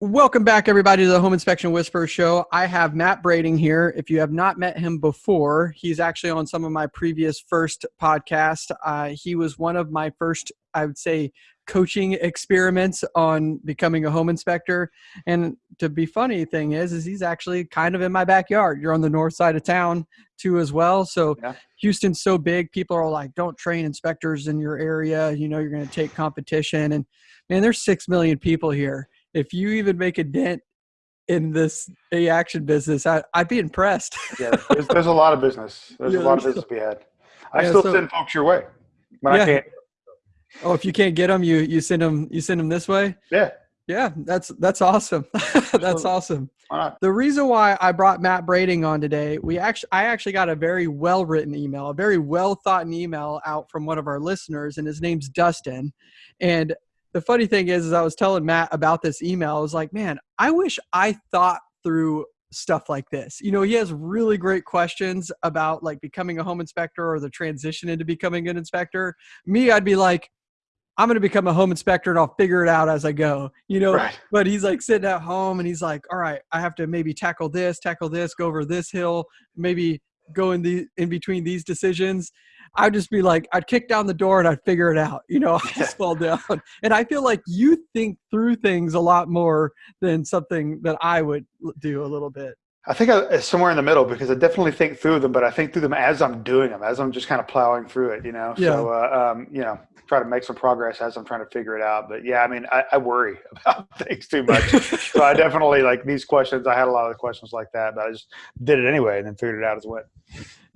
Welcome back, everybody, to the Home Inspection Whisperer Show. I have Matt Brading here. If you have not met him before, he's actually on some of my previous first podcasts. Uh, he was one of my first, I would say, coaching experiments on becoming a home inspector. And to be funny thing is, is he's actually kind of in my backyard. You're on the north side of town too, as well. So yeah. Houston's so big, people are like, "Don't train inspectors in your area. You know, you're going to take competition." And man, there's six million people here if you even make a dent in this a action business, I, would be impressed. yeah, there's, there's, a lot of business. There's yeah, a lot of business to be had. I yeah, still so, send folks your way when yeah. I can't. Oh, if you can't get them, you you send them you send them this way. Yeah. Yeah, that's that's awesome. that's awesome. The reason why I brought Matt Brading on today, we actually I actually got a very well written email, a very well thought email out from one of our listeners, and his name's Dustin. And the funny thing is, is I was telling Matt about this email. I was like, man, I wish I thought through stuff like this. You know, he has really great questions about like becoming a home inspector or the transition into becoming an inspector. Me, I'd be like, I'm going to become a home inspector and I'll figure it out as I go, you know. Right. But he's like sitting at home and he's like, all right, I have to maybe tackle this, tackle this, go over this hill, maybe go in the in between these decisions. I'd just be like, I'd kick down the door and I'd figure it out. You know, I'd just fall down. And I feel like you think through things a lot more than something that I would do a little bit. I think I, somewhere in the middle because I definitely think through them, but I think through them as I'm doing them, as I'm just kind of plowing through it, you know. Yeah. So, uh, um, you know, try to make some progress as I'm trying to figure it out. But yeah, I mean, I, I worry about things too much. so I definitely like these questions. I had a lot of questions like that, but I just did it anyway and then figured it out as well.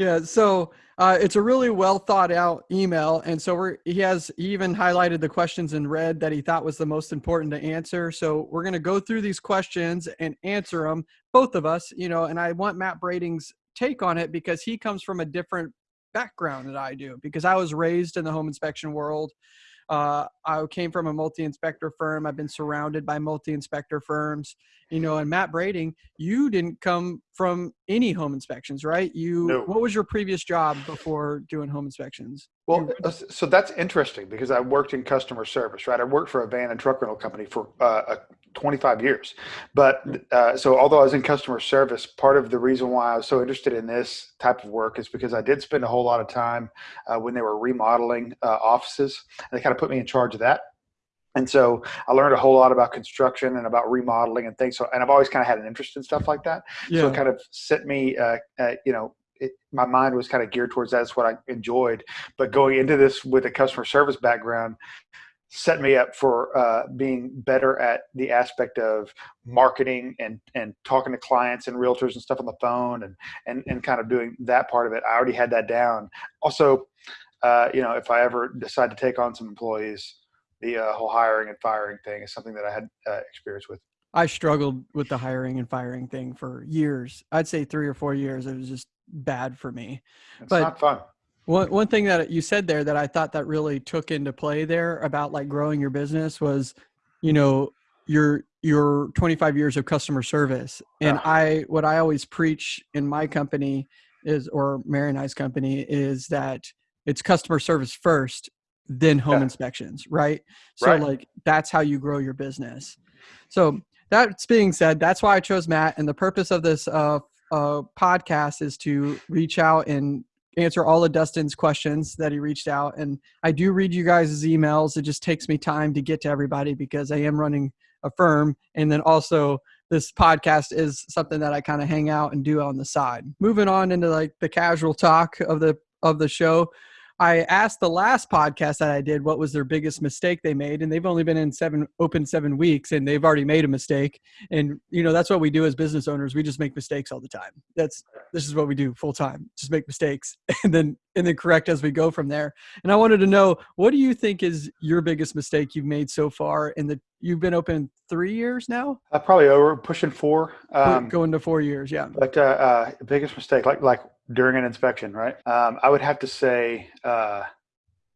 Yeah. So uh, it's a really well thought out email, and so we're he has he even highlighted the questions in red that he thought was the most important to answer. So we're going to go through these questions and answer them, both of us. You know, and I want Matt Brading's take on it because he comes from a different background that I do because I was raised in the home inspection world. Uh, I came from a multi-inspector firm. I've been surrounded by multi-inspector firms, you know. And Matt Brading, you didn't come from any home inspections, right? You, no. what was your previous job before doing home inspections? Well, uh, so that's interesting because I worked in customer service, right? I worked for a van and truck rental company for uh, 25 years. But uh, so although I was in customer service, part of the reason why I was so interested in this type of work is because I did spend a whole lot of time uh, when they were remodeling uh, offices. And they kind of put me in charge of that. And so I learned a whole lot about construction and about remodeling and things. So, and I've always kind of had an interest in stuff like that. Yeah. So it kind of set me, uh, uh, you know, it, my mind was kind of geared towards that. That's what I enjoyed. But going into this with a customer service background, set me up for uh, being better at the aspect of marketing and and talking to clients and realtors and stuff on the phone and and and kind of doing that part of it. I already had that down. Also, uh, you know, if I ever decide to take on some employees, the uh, whole hiring and firing thing is something that I had uh, experience with. I struggled with the hiring and firing thing for years. I'd say three or four years. It was just bad for me. It's but, not fun. One one thing that you said there that I thought that really took into play there about like growing your business was, you know, your your 25 years of customer service. And yeah. I what I always preach in my company is or Mary and I's company is that it's customer service first, then home yeah. inspections, right? So right. like that's how you grow your business. So that's being said, that's why I chose Matt. And the purpose of this uh, uh, podcast is to reach out and answer all of Dustin's questions that he reached out. And I do read you guys' emails. It just takes me time to get to everybody because I am running a firm. And then also this podcast is something that I kind of hang out and do on the side. Moving on into like the casual talk of the of the show. I asked the last podcast that I did what was their biggest mistake they made, and they've only been in seven open seven weeks, and they've already made a mistake. And you know that's what we do as business owners. We just make mistakes all the time. That's this is what we do full time. Just make mistakes, and then and then correct as we go from there. And I wanted to know what do you think is your biggest mistake you've made so far in the you've been open three years now? Uh, probably over pushing four. Um, Going to four years, yeah. But uh, uh, biggest mistake, like like during an inspection, right? Um, I would have to say uh,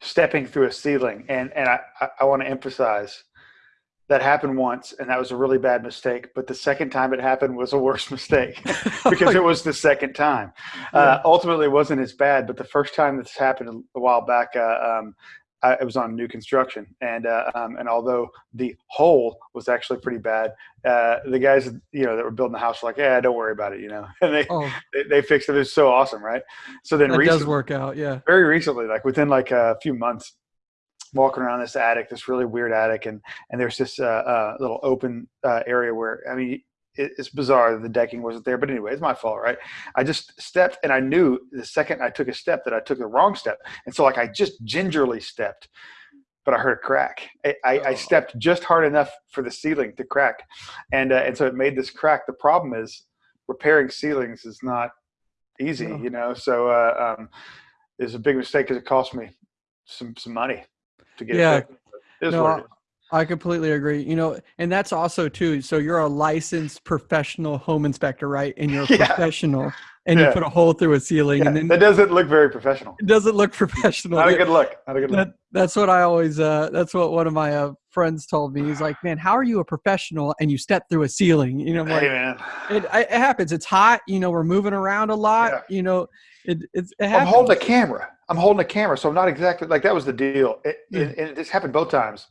stepping through a ceiling, and and I I, I want to emphasize that happened once and that was a really bad mistake but the second time it happened was a worse mistake because it was the second time uh, yeah. ultimately it wasn't as bad but the first time this happened a while back uh, um, I, it was on new construction, and uh, um, and although the hole was actually pretty bad, uh, the guys you know that were building the house were like, yeah, don't worry about it, you know, and they Oh, they, they fixed it. It was so awesome, right? So then that recently, does work out. Yeah. very recently, like within like a few months, walking around this attic, this really weird attic, and and there's this uh, uh, little open uh, area where I mean. It, it's bizarre that the decking wasn't there, but anyway, it's my fault, right? I just stepped, and I knew the second I took a step that I took the wrong step, and so like I just gingerly stepped, but I heard a crack. I, I, I Oh. stepped just hard enough for the ceiling to crack, and uh, and so it made this crack. The problem is repairing ceilings is not easy, No. you know. So uh, um, it was a big mistake because it cost me some some money to get Yeah. it fixed. It No, what it is. I completely agree. You know, and that's also too. So you're a licensed professional home inspector, right? And you're a Yeah. professional, and you put a hole through a ceiling, Yeah, and then that doesn't look very professional. it doesn't look professional. Not a good look. Not a good look. that's what I always. Uh, that's what one of my uh, friends told me. He's like, "Man, how are you a professional and you step through a ceiling?" You know, I'm like, Hey man, it, it happens. It's hot. You know, we're moving around a lot. Yeah. You know, it, it's, it I'm holding a camera. I'm holding a camera, so I'm not exactly like that was the deal. It, Yeah. it, and this happened both times.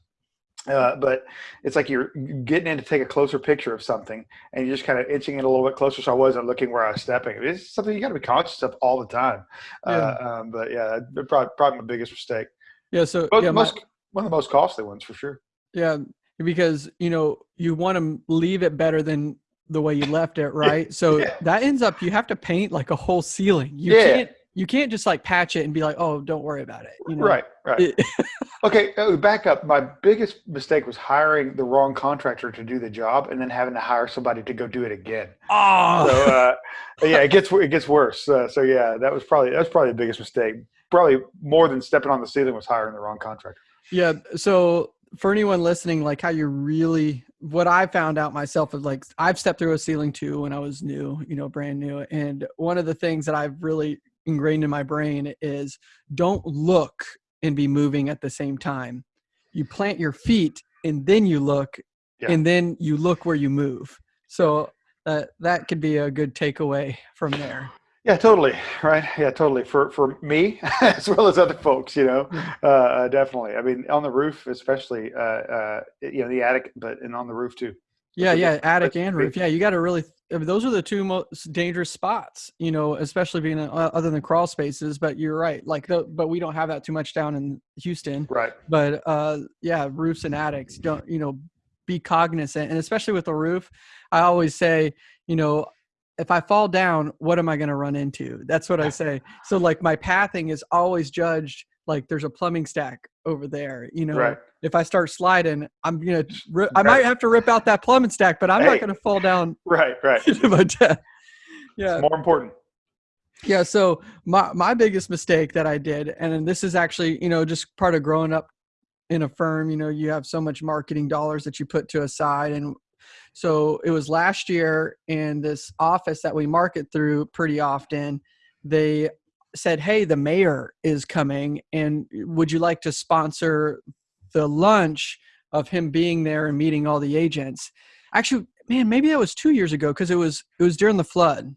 Uh, but it's like you're getting in to take a closer picture of something, and you're just kind of inching in a little bit closer. So I wasn't looking where I was stepping. It's something you got to be conscious of all the time. Uh, um, but yeah, probably, probably my biggest mistake. yeah. So But yeah, my- one of the most costly ones for sure. Yeah, because you know you want to leave it better than the way you left it, right? So Yeah. that ends up you have to paint like a whole ceiling. You Yeah. can't you can't just like patch it and be like, oh, don't worry about it. You know? Right, right. Okay, uh, back up. My biggest mistake was hiring the wrong contractor to do the job, and then having to hire somebody to go do it again. oh, so uh, yeah, it gets it gets worse. Uh, so yeah, that was probably that was probably the biggest mistake. Probably more than stepping on the ceiling was hiring the wrong contractor. yeah. So for anyone listening, like how you really what I found out myself is like I've stepped through a ceiling too when I was new, you know, brand new. And one of the things that I've really ingrained in my brain is don't look and be moving at the same time. You plant your feet and then you look Yeah. and then you look where you move. So that that could be a good takeaway from there. Yeah, totally. Right. Yeah, totally. For for me as well as other folks, you know, uh, uh, definitely. I mean, on the roof, especially, uh, uh, you know, the attic, but and on the roof too. Yeah, yeah, attic and roof. Yeah, you got to really. I mean, those are the two most dangerous spots, you know, especially being uh, other than crawl spaces. But you're right, like, the, but we don't have that too much down in Houston. Right. But uh, yeah, roofs and attics don't, you know, be cognizant, and especially with the roof, I always say, you know, if I fall down, what am I going to run into? That's what I say. So like my pathing is always judged like there's a plumbing stack over there, you know. Right. If I start sliding, I'm gonna. Ri- I Right. might have to rip out that plumbing stack, but I'm Hey. not gonna fall down Right. Right. my death. Yeah, More important. yeah. So my my biggest mistake that I did, and this is actually you know just part of growing up in a firm. You know, you have so much marketing dollars that you put to a side, and so it was last year in this office that we market through pretty often. They said, "Hey, the mayor is coming, and would you like to sponsor the lunch of him being there and meeting all the agents?" Actually, man, maybe that was two years ago because it was it was during the flood.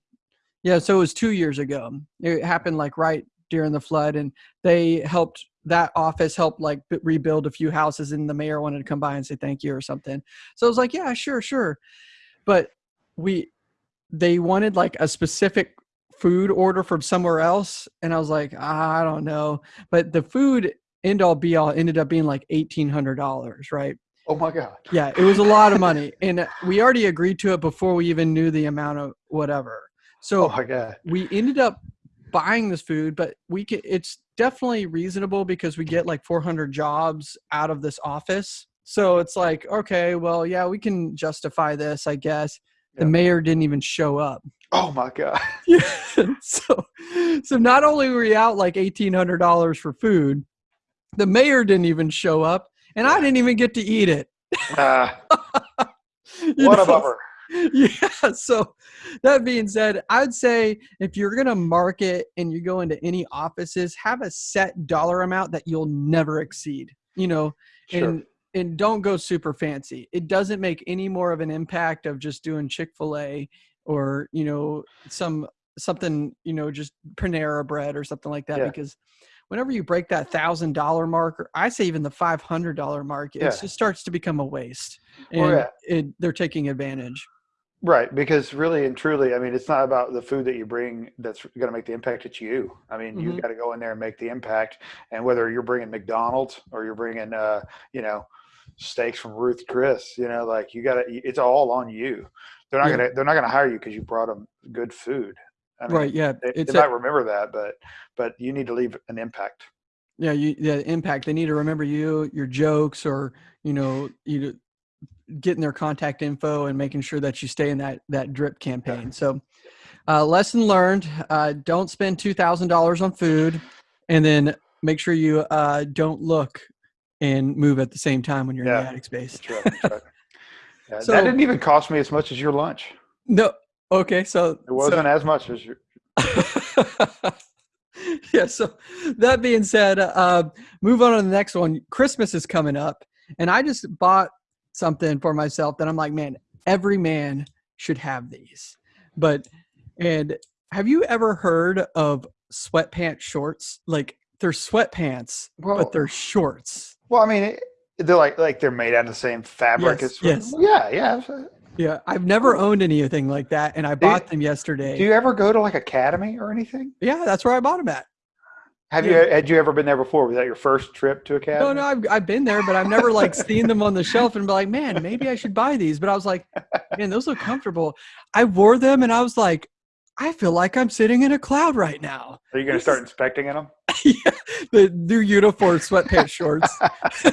Yeah, so it was two years ago. It happened like right during the flood, and they helped that office help like rebuild a few houses, and the mayor wanted to come by and say thank you or something. So I was like, yeah, sure, sure, but we they wanted like a specific food order from somewhere else, and I was like, I don't know, but the food end all be all ended up being like eighteen hundred dollars, right? Oh my God. Yeah, it was a lot of money, and we already agreed to it before we even knew the amount of whatever. Oh so Oh my God. we ended up buying this food, but we can, it's definitely reasonable because we get like 400 jobs out of this office. So it's like, okay, well, yeah, we can justify this, I guess. The Yeah. mayor didn't even show up. Oh my God. Yeah. so, so not only were we out like $1,800 for food, the mayor didn't even show up and I didn't even get to eat it. Ah. You what a bummer. yeah so that being said i'd say if you're going to market and you go into any offices have a set dollar amount that you'll never exceed you know Sure. and and don't go super fancy it doesn't make any more of an impact of just doing chick-fil-a or you know some something you know just panera bread or something like that Yeah. because whenever you break that thousand dollar mark, or I say even the five hundred dollar mark, it Yeah. just starts to become a waste, and Well, yeah. it, they're taking advantage. Right, because really and truly, I mean, it's not about the food that you bring that's going to make the impact. It's you. I mean, Mhm. you got to go in there and make the impact. And whether you're bringing McDonald's or you're bringing, uh, you know, steaks from Ruth Chris, you know, like you got to. It's all on you. They're not Yeah. gonna. They're not gonna hire you because you brought them good food. I mean, right? Yeah. They, It's they a- might remember that, but but you need to leave an impact. yeah. You the impact. They need to remember you, your jokes, or you know, you getting their contact info and making sure that you stay in that that drip campaign. So, uh, lesson learned: uh, don't spend two thousand dollars on food, and then make sure you uh, don't look and move at the same time when you're in Yeah. the attic space. That's right. That's right. Yeah, So- that didn't even cost me as much as your lunch. No. Okay. So It wasn't as much as your. yeah. So that being said, uh, move on to the next one. Christmas is coming up, and I just bought something for myself that I'm like, man, every man should have these. But and have you ever heard of sweatpants shorts? Like they're sweatpants, Well, but they're shorts. Well, I mean, it, they're like like they're made out of the same fabric Yes, as. yes. Yeah, yeah. Yeah, I've never owned anything like that, and I bought them yesterday. Do you ever go to like academy or anything? yeah, that's where I bought them at. Have Yeah. you had you ever been there before? Was that your first trip to academy? No, no, I've, I've been there, but I've never like seen them on the shelf and be like, man, maybe I should buy these. But I was like, man, those look comfortable. I wore them and I was like, I feel like I'm sitting in a cloud right now. Are you going to start inspecting them? yeah, the new uniform sweatpants shorts.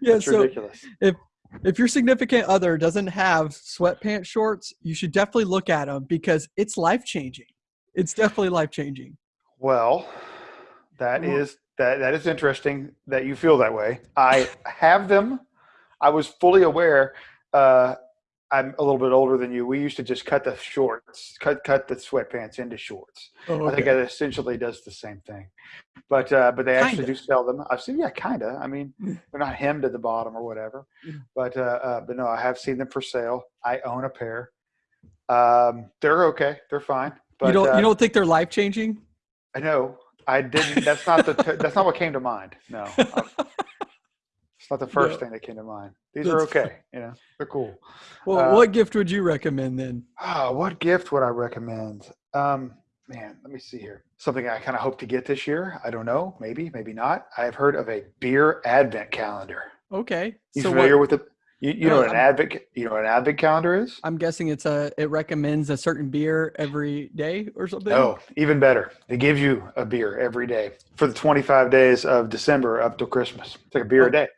yeah, That's so ridiculous. if your significant other doesn't have sweatpants shorts, you should definitely look at them because it's life changing. It's definitely life changing. Well, that Well- is that that is interesting that you feel that way. I have them. I was fully aware. Uh, I'm a little bit older than you. We used to just cut the shorts, cut cut the sweatpants into shorts. Oh, I think okay. it essentially does the same thing, but uh, but they actually Kinda. do sell them. I've seen, yeah, kinda. I mean, Mm. they're not hemmed at the bottom or whatever, Mm. but uh, uh, but no, I have seen them for sale. I own a pair. Um, they're okay. They're fine. But you don't uh, you don't think they're life changing? I know. I didn't. That's not the. that's not what came to mind. No, not the first No. thing that came to mind. These are That's okay. You know, they're cool. Well, Uh, what gift would you recommend then? Oh, what gift would I recommend? Um, man, let me see here. Something I kind of hope to get this year. I don't know. Maybe, maybe not. I have heard of a beer advent calendar. Okay. You so familiar what, with the? You, you know what an I'm- advent? You know what an advent calendar is? I'm guessing it's a it recommends a certain beer every day or something. Oh, even better. It gives you a beer every day for the 25 days of December up till Christmas. It's like a beer Oh. a day.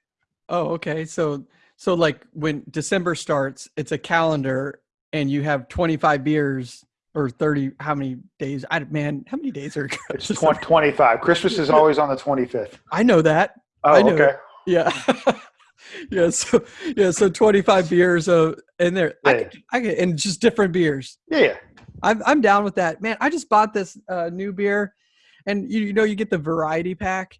Oh, okay. So so like when December starts, it's a calendar and you have 25 beers or 30 how many days? I man, how many days are It's December? 20, 25. Christmas is always on the 25th. I know that. Oh, I know. okay. Yeah. yeah, so yeah, so 25 beers uh in there. I Yeah. could, I could and just different beers. Yeah, yeah. I'm I'm down with that. Man, I just bought this uh new beer and you, you know you get the variety pack.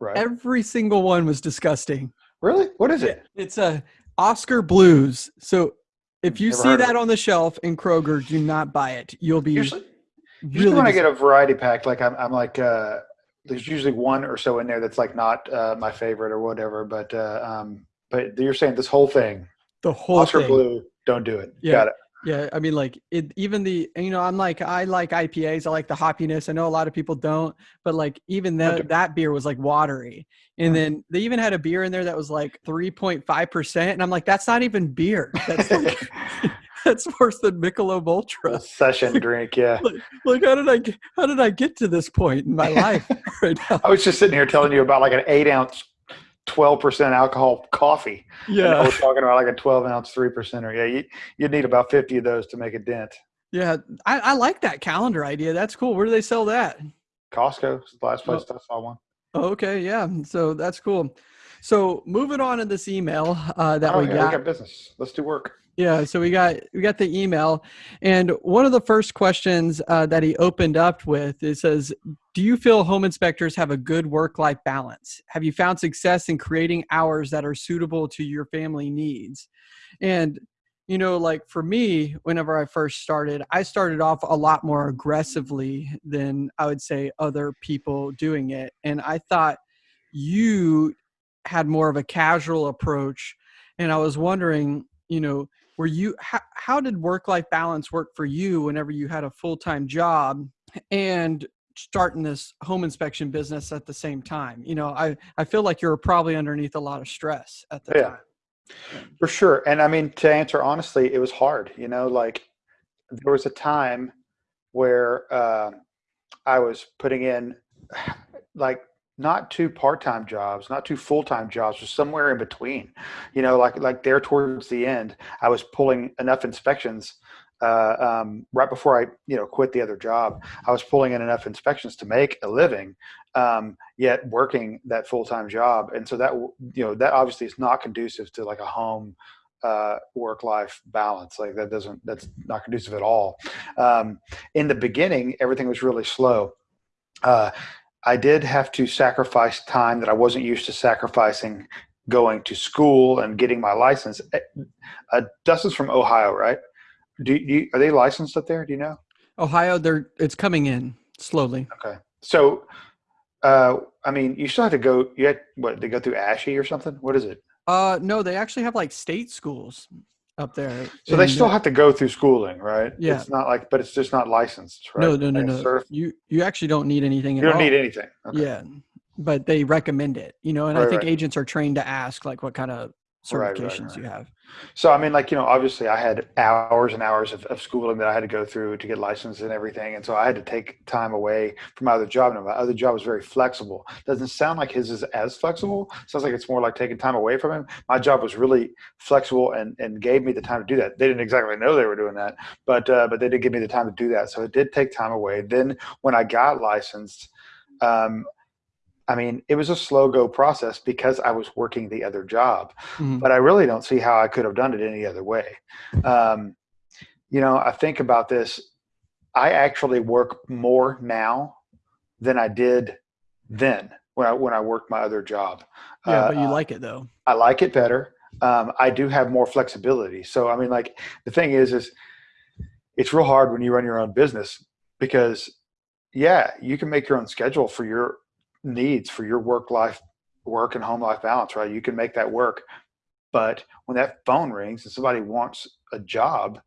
Right. Every single one was disgusting. Really? What is it? It's a Oskar Blues. So if you Never see that on the shelf in Kroger, do not buy it. You'll be Usually, usually really when I get a variety pack, like I'm, I'm like, uh, there's usually one or so in there that's like not uh, my favorite or whatever. But uh, um, but you're saying this whole thing, the whole Oscar thing. Blue, don't do it. Yeah. Got it. Yeah, I mean, like it. Even the you know, I'm like I like IPAs. I like the hoppiness. I know a lot of people don't, but like even that that beer was like watery. And then they even had a beer in there that was like 3.5 percent, and I'm like, that's not even beer. That's like, that's worse than Michelob Ultra. Session drink, yeah. Like, how did I get, how did I get to this point in my life right now? I was just sitting here telling you about like an eight ounce, twelve percent alcohol coffee. Yeah, we're talking about like a twelve ounce three percenter. Yeah, you you'd need about fifty of those to make a dent. yeah. I, I like that calendar idea. That's cool. Where do they sell that? Costco is the last place Oh. I saw one. Oh, okay, yeah. So that's cool. So moving on in this email uh, that oh, we yeah, got. we got business. Let's do work. Yeah, so we got we got the email, and one of the first questions uh, that he opened up with it says, "Do you feel home inspectors have a good work-life balance? Have you found success in creating hours that are suitable to your family needs?" And you know, like for me, whenever I first started, I started off a lot more aggressively than I would say other people doing it. And I thought you had more of a casual approach. And I was wondering, you know, were you, how, how did work life balance work for you whenever you had a full time job and starting this home inspection business at the same time? You know, I, I feel like you're probably underneath a lot of stress at the Yeah. time. For sure. And I mean, to answer honestly, it was hard. You know, like there was a time where uh, I was putting in like not two part-time jobs, not two full-time jobs, just somewhere in between. You know, like like there towards the end, I was pulling enough inspections uh, um, right before I you know quit the other job. I was pulling in enough inspections to make a living, um, yet working that full-time job, and so that you know that obviously is not conducive to like a home uh, work-life balance. Like that doesn't that's not conducive at all. Um, in the beginning, everything was really slow. Uh, I did have to sacrifice time that I wasn't used to sacrificing going to school and getting my license. Eh, Uh, Dustin's from Ohio, right? Do you, are they licensed up there? Do you know? Ohio, they're it's coming in slowly. Okay. So, uh, I mean, you still have to go, you had, what, they go through ASHI or something? What is it? Uh, no, they actually have like state schools up there. So they still uh, have to go through schooling, right? Yeah. It's not like, but it's just not licensed, right? no, no, no, no. certif- You you actually don't need anything. you don't all. need anything. Okay. Yeah, but they recommend it. You know, and I think right. agents are trained to ask like what kind of Right, right, certifications right. you have. So I mean, like you know, obviously I had hours and hours of, of schooling that I had to go through to get licensed and everything, and so I had to take time away from my other job. And my other job was very flexible. Doesn't sound like his is as flexible. Sounds like it's more like taking time away from him. My job was really flexible and and gave me the time to do that. They didn't exactly know they were doing that, but uh, but they did give me the time to do that. So it did take time away. Then when I got licensed. Um, I mean, it was a slow go process because I was working the other job Mhm. but I really don't see how I could have done it any other way. Um, you know, I think about this. I actually work more now than I did then when I when I worked my other job. Yeah, Uh, but you like it though. I like it better. Um, I do have more flexibility. So I mean, like the thing is, is it's real hard when you run your own business because, yeah, you can make your own schedule for your needs for your work life, work and home life balance, right? You can make that work. But when that phone rings and somebody wants a job,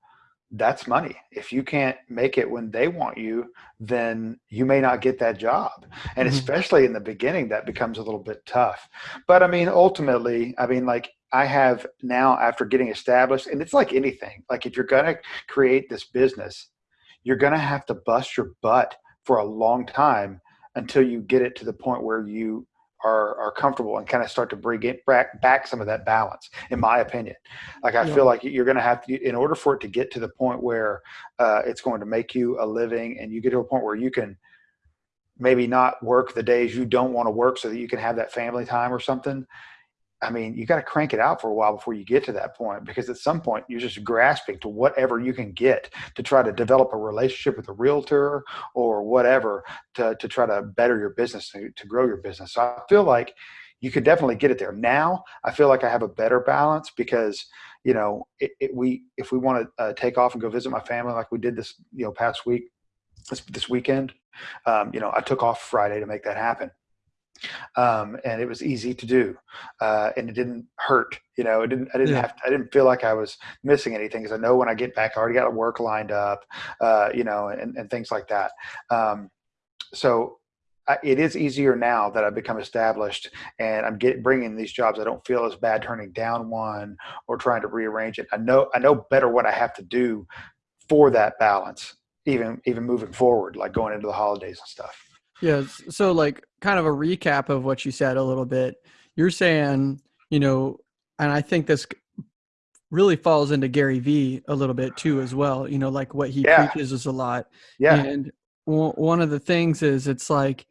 that's money. If you can't make it when they want you, then you may not get that job. And Mhm. especially in the beginning, that becomes a little bit tough. But I mean, ultimately, I mean, like I have now after getting established, and it's like anything, like if you're going to create this business, you're going to have to bust your butt for a long time until you get it to the point where you are, are comfortable and kind of start to bring it back, back some of that balance, in my opinion. Like I Yeah. feel like you're going to have to, in order for it to get to the point where uh, it's going to make you a living and you get to a point where you can maybe not work the days you don't want to work so that you can have that family time or something. I mean, you got to crank it out for a while before you get to that point because at some point you're just grasping to whatever you can get to try to develop a relationship with a realtor or whatever to, to try to better your business, to, to grow your business. So I feel like you could definitely get it there. Now I feel like I have a better balance because, you know, it, it, we, if we want to uh, take off and go visit my family like we did this, you know, past week, this, this weekend, um, you know, I took off Friday to make that happen um, and it was easy to do, uh, and it didn't hurt. You know, it didn't. I didn't Yeah. have. I didn't feel like I was missing anything because I know when I get back, I already got work lined up. Uh, you know, and, and things like that. Um, so I, it is easier now that I've become established and I'm getting bringing these jobs. I don't feel as bad turning down one or trying to rearrange it. I know. I know better what I have to do for that balance, even even moving forward, like going into the holidays and stuff. Yeah. So, like, kind of a recap of what you said a little bit. You're saying, you know, and I think this really falls into Gary Vee a little bit too, as well. You know, like what he Yeah. preaches is a lot. Yeah. And w- one of the things is it's like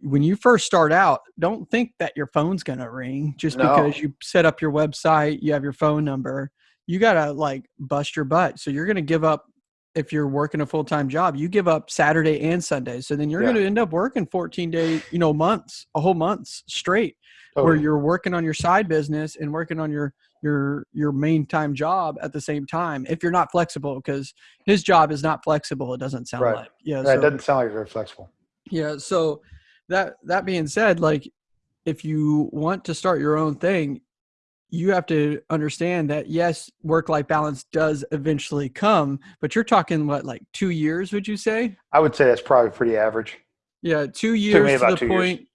when you first start out, don't think that your phone's going to ring just No. because you set up your website, you have your phone number. You got to like bust your butt. So, you're going to give up if you're working a full-time job, you give up Saturday and Sunday. So then you're Yeah. going to end up working 14 days, you know, months, a whole months straight where you're working on your side business and working on your your your main time job at the same time if you're not flexible because his job is not flexible it doesn't sound Right. like yeah Right, so, it doesn't sound like very flexible. yeah so that that being said like if you want to start your own thing you have to understand that yes work life balance does eventually come but you're talking what like 2 years would you say? I would say that's probably pretty average. yeah 2 years to the two years. point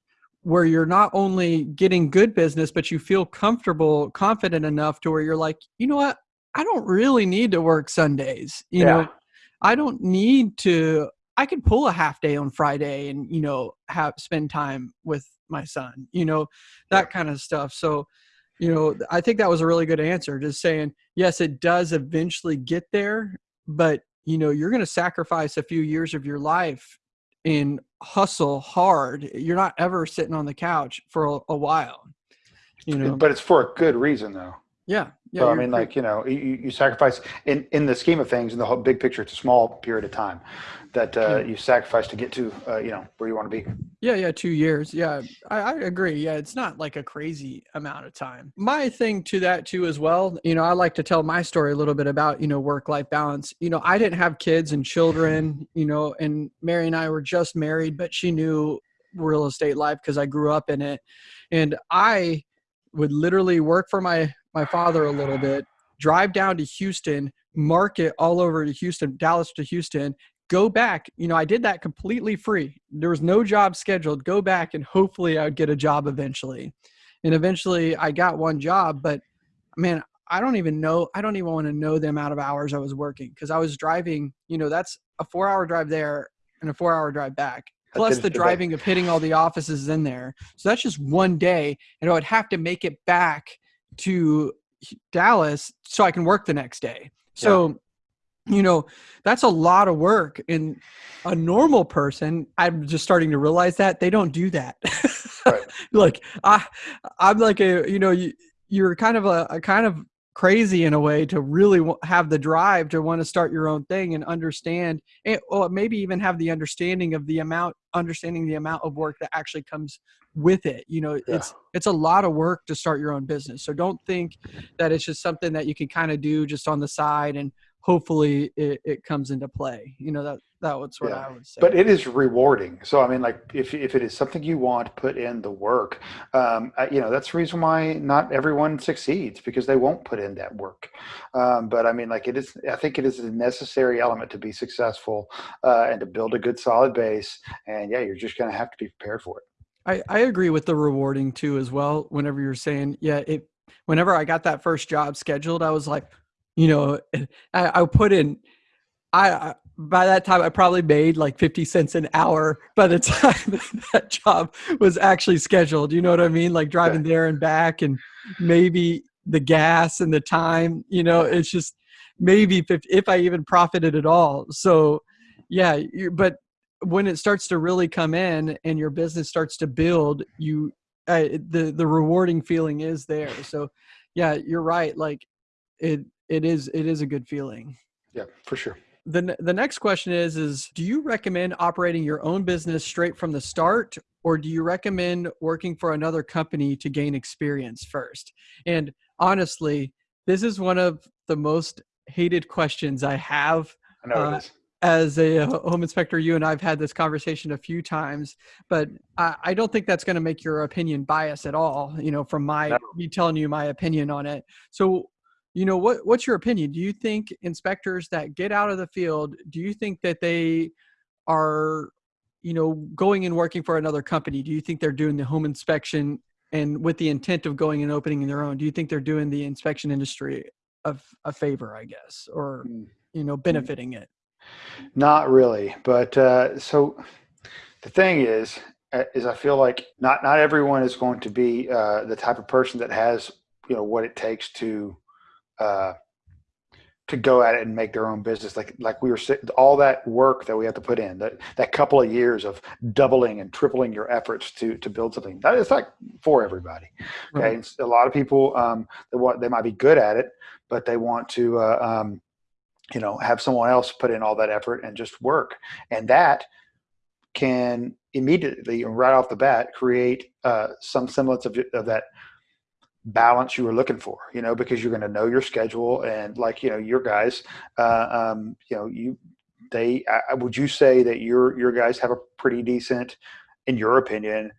where you're not only getting good business but you feel comfortable confident enough to where you're like you know what? I don't really need to work Sundays you know? I don't need to I could pull a half day on Friday and you know have spend time with my son you know? That kind of stuff. So you know I think that was a really good answer just saying yes it does eventually get there but you know you're going to sacrifice a few years of your life and hustle hard. You're not ever sitting on the couch for a, a while you know? But it's for a good reason, though. yeah yeah so I mean, like you know, you, you sacrifice in in the scheme of things, in the whole big picture, it's a small period of time that uh, you sacrifice to get to uh, you know where you want to be. Yeah, yeah, two years. Yeah, I, I agree. Yeah, it's not like a crazy amount of time. My thing to that too, as well. You know, I like to tell my story a little bit about you know work life balance. You know, I didn't have kids and children. You know, and Mary and I were just married, but she knew real estate life because I grew up in it, and I would literally work for my my father a little bit, drive down to Houston, market all over to Houston, Dallas to Houston, go back. You know, I did that completely free. There was no job scheduled. Go back and hopefully I would get a job eventually. And eventually I got one job, but man, I don't even know. I don't even want to know the amount of hours I was working because I was driving, you know, that's a four hour drive there and a four hour drive back. Plus the the driving of hitting all the offices in there. So that's just one day. And I would have to make it back to Dallas so I can work the next day. So, you know, that's a lot of work. And a normal person, I'm just starting to realize that they don't do that. Right. like I, I'm like a, you know, you, you're kind of a, a kind of crazy in a way to really have the drive to want to start your own thing and understand it, or maybe even have the understanding of the amount, understanding the amount of work that actually comes with it. You know, it's, it's a lot of work to start your own business. So don't think that it's just something that you can kind of do just on the side and hopefully it, it comes into play. You know, that, that was what Yeah. I would say. But it is rewarding. So I mean, like if if it is something you want, put in the work. Um, you know, that's the reason why not everyone succeeds because they won't put in that work. Um, but I mean, like it is. I think it is a necessary element to be successful uh, and to build a good solid base. And yeah, you're just going to have to be prepared for it. I, I agree with the rewarding too as well. Whenever you're saying, yeah, it whenever I got that first job scheduled, I was like, you know, I, I put in I, I by that time I probably made like 50 cents an hour by the time that job was actually scheduled. You know what I mean? Like driving there and back and maybe the gas and the time, you know, it's just maybe 50, if I even profited at all. So yeah, you but when it starts to really come in and your business starts to build, you uh, the the rewarding feeling is there. So yeah, you're right. Like it it is it is a good feeling. Yeah, for sure. The the next question is is do you recommend operating your own business straight from the start or do you recommend working for another company to gain experience first? And honestly, this is one of the most hated questions I have I know Uh, it is. as a uh, home inspector, you and I've had this conversation a few times, but I, I don't think that's going to make your opinion biased at all. You know, from my No. me telling you my opinion on it. So, you know, what what's your opinion? Do you think inspectors that get out of the field, do you think that they are, you know, going and working for another company? Do you think they're doing the home inspection and with the intent of going and opening their own? Do you think they're doing the inspection industry of a favor, I guess, or Mm. you know, benefiting it? Not really, but uh, so the thing is, uh, is I feel like not not everyone is going to be uh, the type of person that has you know what it takes to uh, to go at it and make their own business. Like like we were saying, all that work that we have to put in, that that couple of years of doubling and tripling your efforts to to build something. That is like for everybody. Okay, Right. A lot of people um, they want they might be good at it, but they want to. Uh, um, you know have someone else put in all that effort and just work and that can immediately right off the bat create uh, some semblance of, of that balance you were looking for, you know, because you're going to know your schedule and like, you know, your guys, uh, um, you know, you, they, uh, would you say that your, your guys have a pretty decent, in your opinion,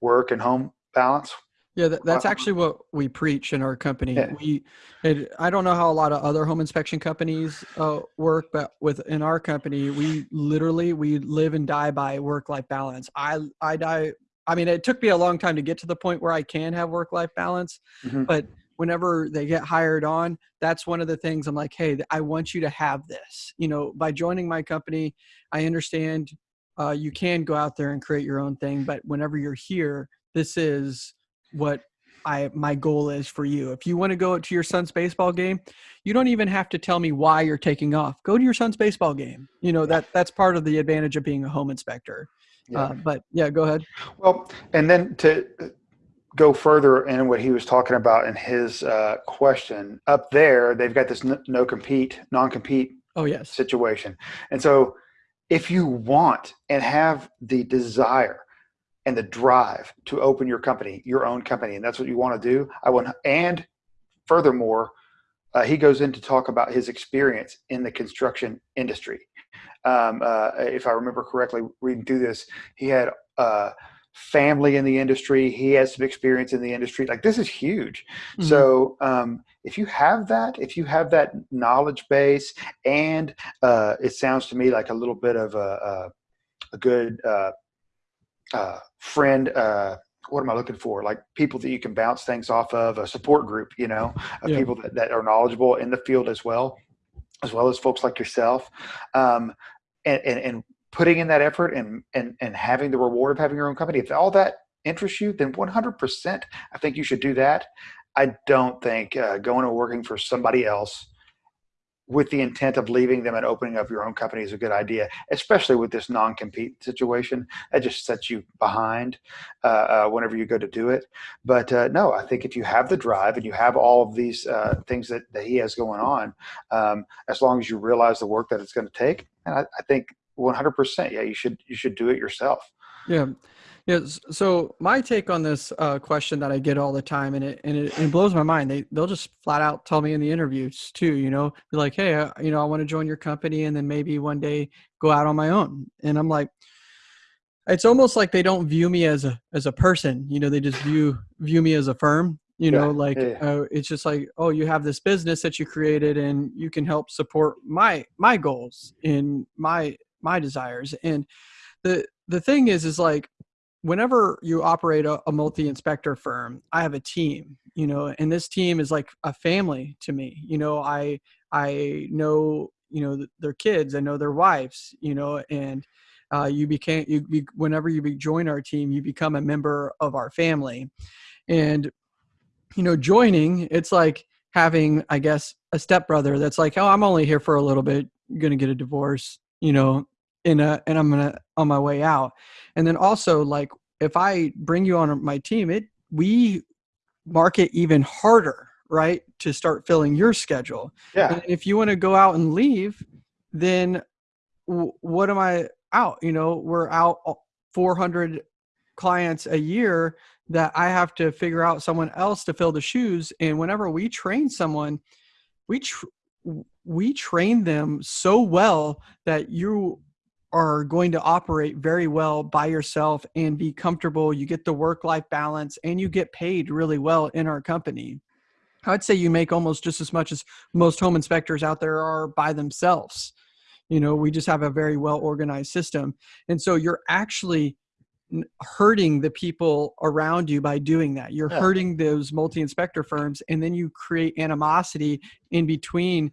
work and home balance? Yeah, that, that's actually what we preach in our company. Yeah. We, it, I don't know how a lot of other home inspection companies uh, work, but within our company, we literally we live and die by work-life balance. I I die. I mean, it took me a long time to get to the point where I can have work-life balance, Mhm. but whenever they get hired on, that's one of the things I'm like, hey, I want you to have this. You know, by joining my company, I understand uh, you can go out there and create your own thing, but whenever you're here, this is what I my goal is for you. If you want to go to your son's baseball game, you don't even have to tell me why you're taking off. Go to your son's baseball game. You know that that's part of the advantage of being a home inspector. Yeah. Uh, but yeah, go ahead. Well, and then to go further in what he was talking about in his uh, question, up there they've got this no compete, non compete Oh yes. situation, and so if you want and have the desire and the drive to open your company, your own company, and that's what you want to do, I want. And furthermore, uh, he goes in to talk about his experience in the construction industry. Um, uh, if I remember correctly, reading through this, he had uh, family in the industry. He has some experience in the industry. Like this is huge. Mhm. So um, if you have that, if you have that knowledge base, and uh, it sounds to me like a little bit of a, a, a good uh, uh, friend. Uh, what am I looking for? Like people that you can bounce things off of, a support group, you know, of Yeah. people that, that are knowledgeable in the field as well, as well as folks like yourself. Um, and, and, and putting in that effort and, and, and having the reward of having your own company, if all that interests you, then 100%, I think you should do that. I don't think uh, going and working for somebody else with the intent of leaving them and opening up your own company is a good idea, especially with this non-compete situation. That just sets you behind uh, uh, whenever you go to do it. But uh, no, I think if you have the drive and you have all of these uh, things that, that he has going on, um, as long as you realize the work that it's going to take, and I, I think 100%, yeah, you should you should do it yourself. Yeah. Yes. So my take on this uh, question that I get all the time, and it and it, it blows my mind. They they'll just flat out tell me in the interviews too. You know, be like, hey, uh, you know, I want to join your company, and then maybe one day go out on my own. And I'm like, it's almost like they don't view me as a as a person. You know, they just view view me as a firm. You Yeah, know, like yeah, yeah. uh, it's just like, oh, you have this business that you created, and you can help support my my goals in my my desires. And the the thing is, is like whenever you operate a, a multi-inspector firm i have a team you know and this team is like a family to me you know i i know you know th- their kids i know their wives you know and uh, you became you be, whenever you be, join our team you become a member of our family. And you know joining it's like having i guess a stepbrother that's like oh i'm only here for a little bit gonna get a divorce you know in a and i'm gonna on my way out. And then also like if i bring you on my team it we market even harder right to start filling your schedule. Yeah, and if you want to go out and leave then w- what am i out? You know we're out 400 clients a year that i have to figure out someone else to fill the shoes. And whenever we train someone we tr- we train them so well that you are going to operate very well by yourself and be comfortable. You get the work life balance and you get paid really well in our company. I'd say you make almost just as much as most home inspectors out there are by themselves. You know we just have a very well organized system. And so you're actually hurting the people around you by doing that. You're Yeah. hurting those multi-inspector firms and then you create animosity in between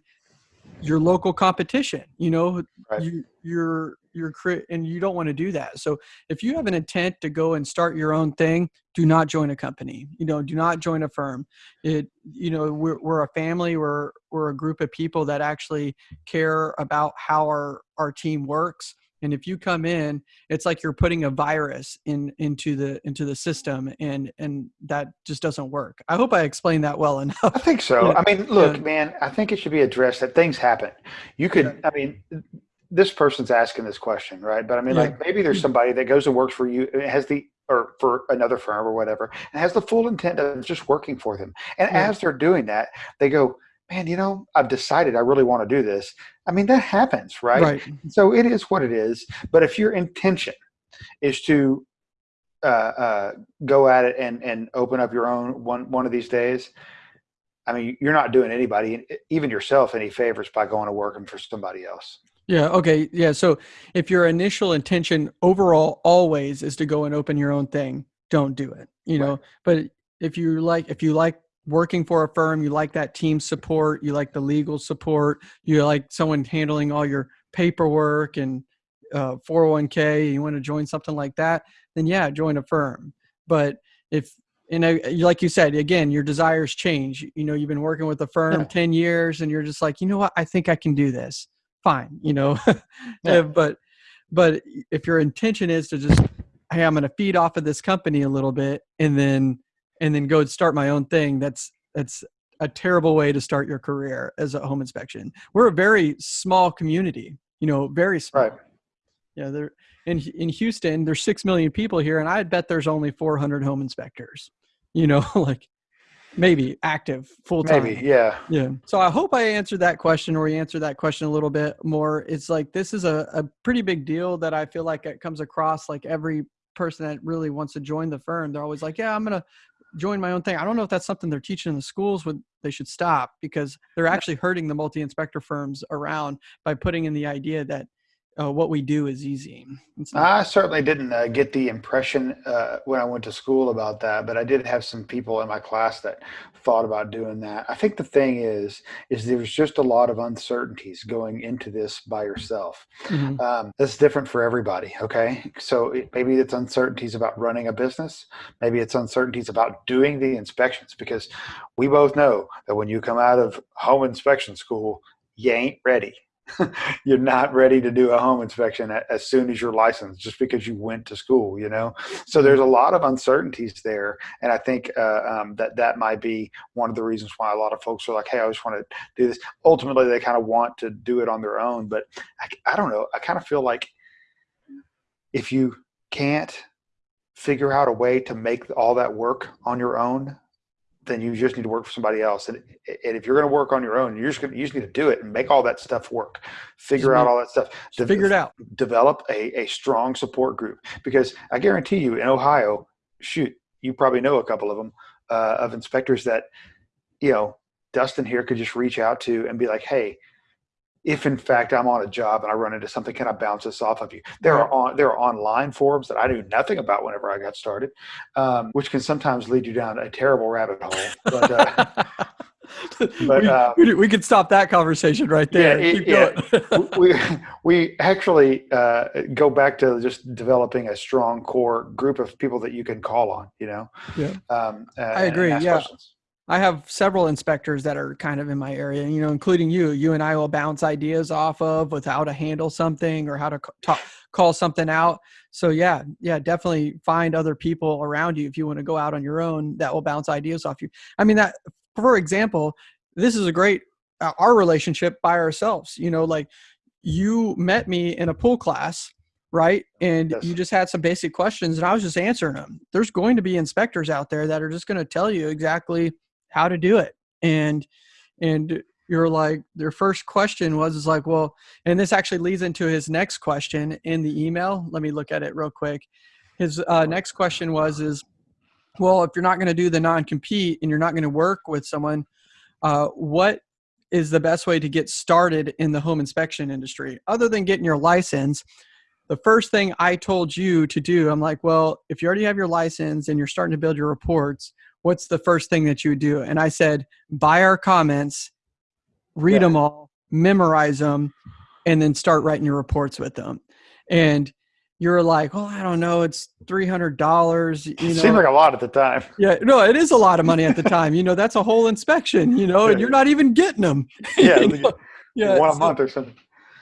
your local competition. You know Right. you you're you're and you don't want to do that so if you have an intent to go and start your own thing do not join a company you know do not join a firm it you know we're, we're a family we're we're a group of people that actually care about how our our team works and if you come in it's like you're putting a virus in into the into the system and and that just doesn't work i hope i explained that well enough. I think so. Yeah. I mean, look, Yeah. man, I think it should be addressed that things happen. You could, I mean, this person's asking this question, right? But I mean, Yeah. like maybe there's somebody that goes and works for you, has the or for another firm or whatever, and has the full intent of just working for them. And Yeah. as they're doing that, they go, "Man, you know, I've decided I really want to do this." I mean, that happens, right? Right. So it is what it is. But if your intention is to uh, uh, go at it and and open up your own one one of these days, I mean, you're not doing anybody, even yourself, any favors by going to working for somebody else. Yeah. Okay. Yeah. So if your initial intention overall always is to go and open your own thing, don't do it. You know. Right. But if you like, if you like working for a firm, you like that team support, you like the legal support, you like someone handling all your paperwork and uh, 401k, you want to join something like that, then yeah, join a firm. But if you know, like you said, again, your desires change. You know, you've been working with a firm Yeah. 10 years and you're just like, you know what, I think I can do this. Fine, you know. Yeah. Uh, but but if your intention is to just hey, I'm gonna feed off of this company a little bit and then and then go and start my own thing, that's that's a terrible way to start your career as a home inspection. We're a very small community, you know, very small. Right. Yeah, there in in Houston, there's six million people here, and I bet there's only 400 home inspectors. You know, like maybe active full time. Maybe, yeah. Yeah. So I hope I answered that question or you answered that question a little bit more. It's like this is a, a pretty big deal that I feel like it comes across like every person that really wants to join the firm. They're always like, Yeah, I'm gonna join my own thing. I don't know if that's something they're teaching in the schools would they should stop because they're actually hurting the multi-inspector firms around by putting in the idea that uh, what we do is easy. I certainly didn't uh, get the impression uh, when I went to school about that, but I did have some people in my class that thought about doing that. I think the thing is, is there's just a lot of uncertainties going into this by yourself. Mhm. Um, that's different for everybody. Okay, so it, maybe it's uncertainties about running a business. Maybe it's uncertainties about doing the inspections because we both know that when you come out of home inspection school, you ain't ready. you're not ready to do a home inspection as soon as you're licensed just because you went to school you know? So there's a lot of uncertainties there and i think uh, um, that that might be one of the reasons why a lot of folks are like hey i just want to do this. Ultimately they kind of want to do it on their own but i, I don't know i kind of feel like if you can't figure out a way to make all that work on your own then you just need to work for somebody else. And, and if you're going to work on your own, you're just going to, you just need to do it and make all that stuff work. Figure out all that stuff. Just figure it out. Develop a, a strong support group because I guarantee you in Ohio, shoot, you probably know a couple of them uh, of inspectors that, you know, Dustin here could just reach out to and be like, hey, if in fact I'm on a job and I run into something, can I bounce this off of you? There are on there are online forums that I knew nothing about whenever I got started, um, which can sometimes lead you down a terrible rabbit hole. But uh, but, we, uh, we, we could stop that conversation right there. Yeah, it- we we actually uh, go back to just developing a strong core group of people that you can call on. You know. Yeah. Um, uh, I agree, yeah. questions. I have several inspectors that are kind of in my area, you know, including you. You and I will bounce ideas off of with how to handle something or how to talk, call something out. So yeah, yeah, definitely find other people around you if you want to go out on your own that will bounce ideas off you. I mean that, for example, this is a great uh, our relationship by ourselves. You know, like you met me in a pool class right and Yes. you just had some basic questions and i was just answering them there's going to be inspectors out there that are just going to tell you exactly how to do it. And and you're like their first question was is like well and this actually leads into his next question in the email. Let me look at it real quick. His uh, next question was is well if you're not going to do the non-compete and you're not going to work with someone uh, what is the best way to get started in the home inspection industry? Other than getting your license the first thing i told you to do i'm like well if you already have your license and you're starting to build your reports what's the first thing that you would do and i said buy our comments read Yeah. them all memorize them and then start writing your reports with them and you're like well i don't know it's $300 you know Seemed like a lot at the time. yeah, no, it is a lot of money at the time. You know, that's a whole inspection. You know, and you're not even getting them. Yeah, You know? yeah. one a so, month or something.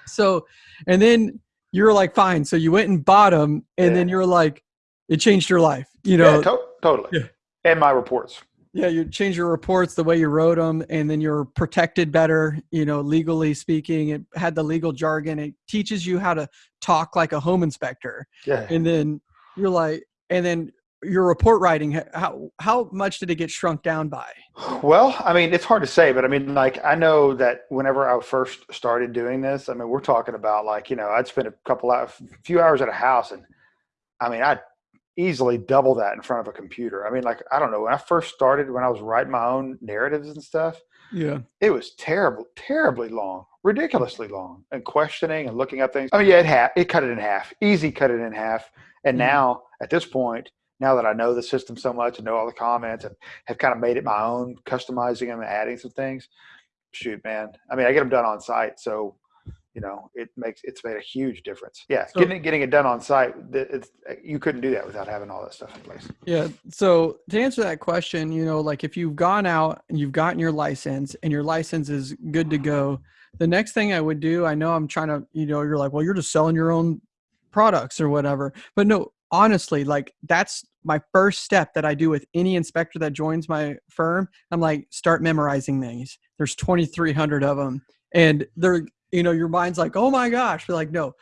so, and then you're like, fine. So you went and bought them, and then you're like, it changed your life. You know, yeah, to- totally. Yeah. And my reports. yeah, you change your reports the way you wrote them, and then you're protected better. You know, legally speaking, it had the legal jargon. It teaches you how to talk like a home inspector Yeah. and then you're like and then your report writing how how much did it get shrunk down by well i mean it's hard to say but i mean like i know that whenever i first started doing this i mean we're talking about like you know i'd spend a couple of a few hours at a house and i mean i'd easily double that in front of a computer i mean like i don't know when i first started when i was writing my own narratives and stuff yeah it was terrible terribly long ridiculously long and questioning and looking up things i mean yeah it had it cut it in half easy cut it in half and mm-hmm. now at this point now that I know the system so much and know all the comments and have kind of made it my own, customizing them and adding some things, shoot, man. I mean, I get them done on site, so you know, it makes it's made a huge difference. Yeah, so, getting getting it done on site, it's, you couldn't do that without having all that stuff in place. Yeah. So to answer that question, you know, like if you've gone out and you've gotten your license and your license is good to go, the next thing I would do, I know I'm trying to, you know, you're like, well, you're just selling your own products or whatever, but no, honestly, like that's my first step that I do with any inspector that joins my firm. I'm like, start memorizing these. There's 2,300 of them, and they're, you know, your mind's like, oh my gosh. You're like, no,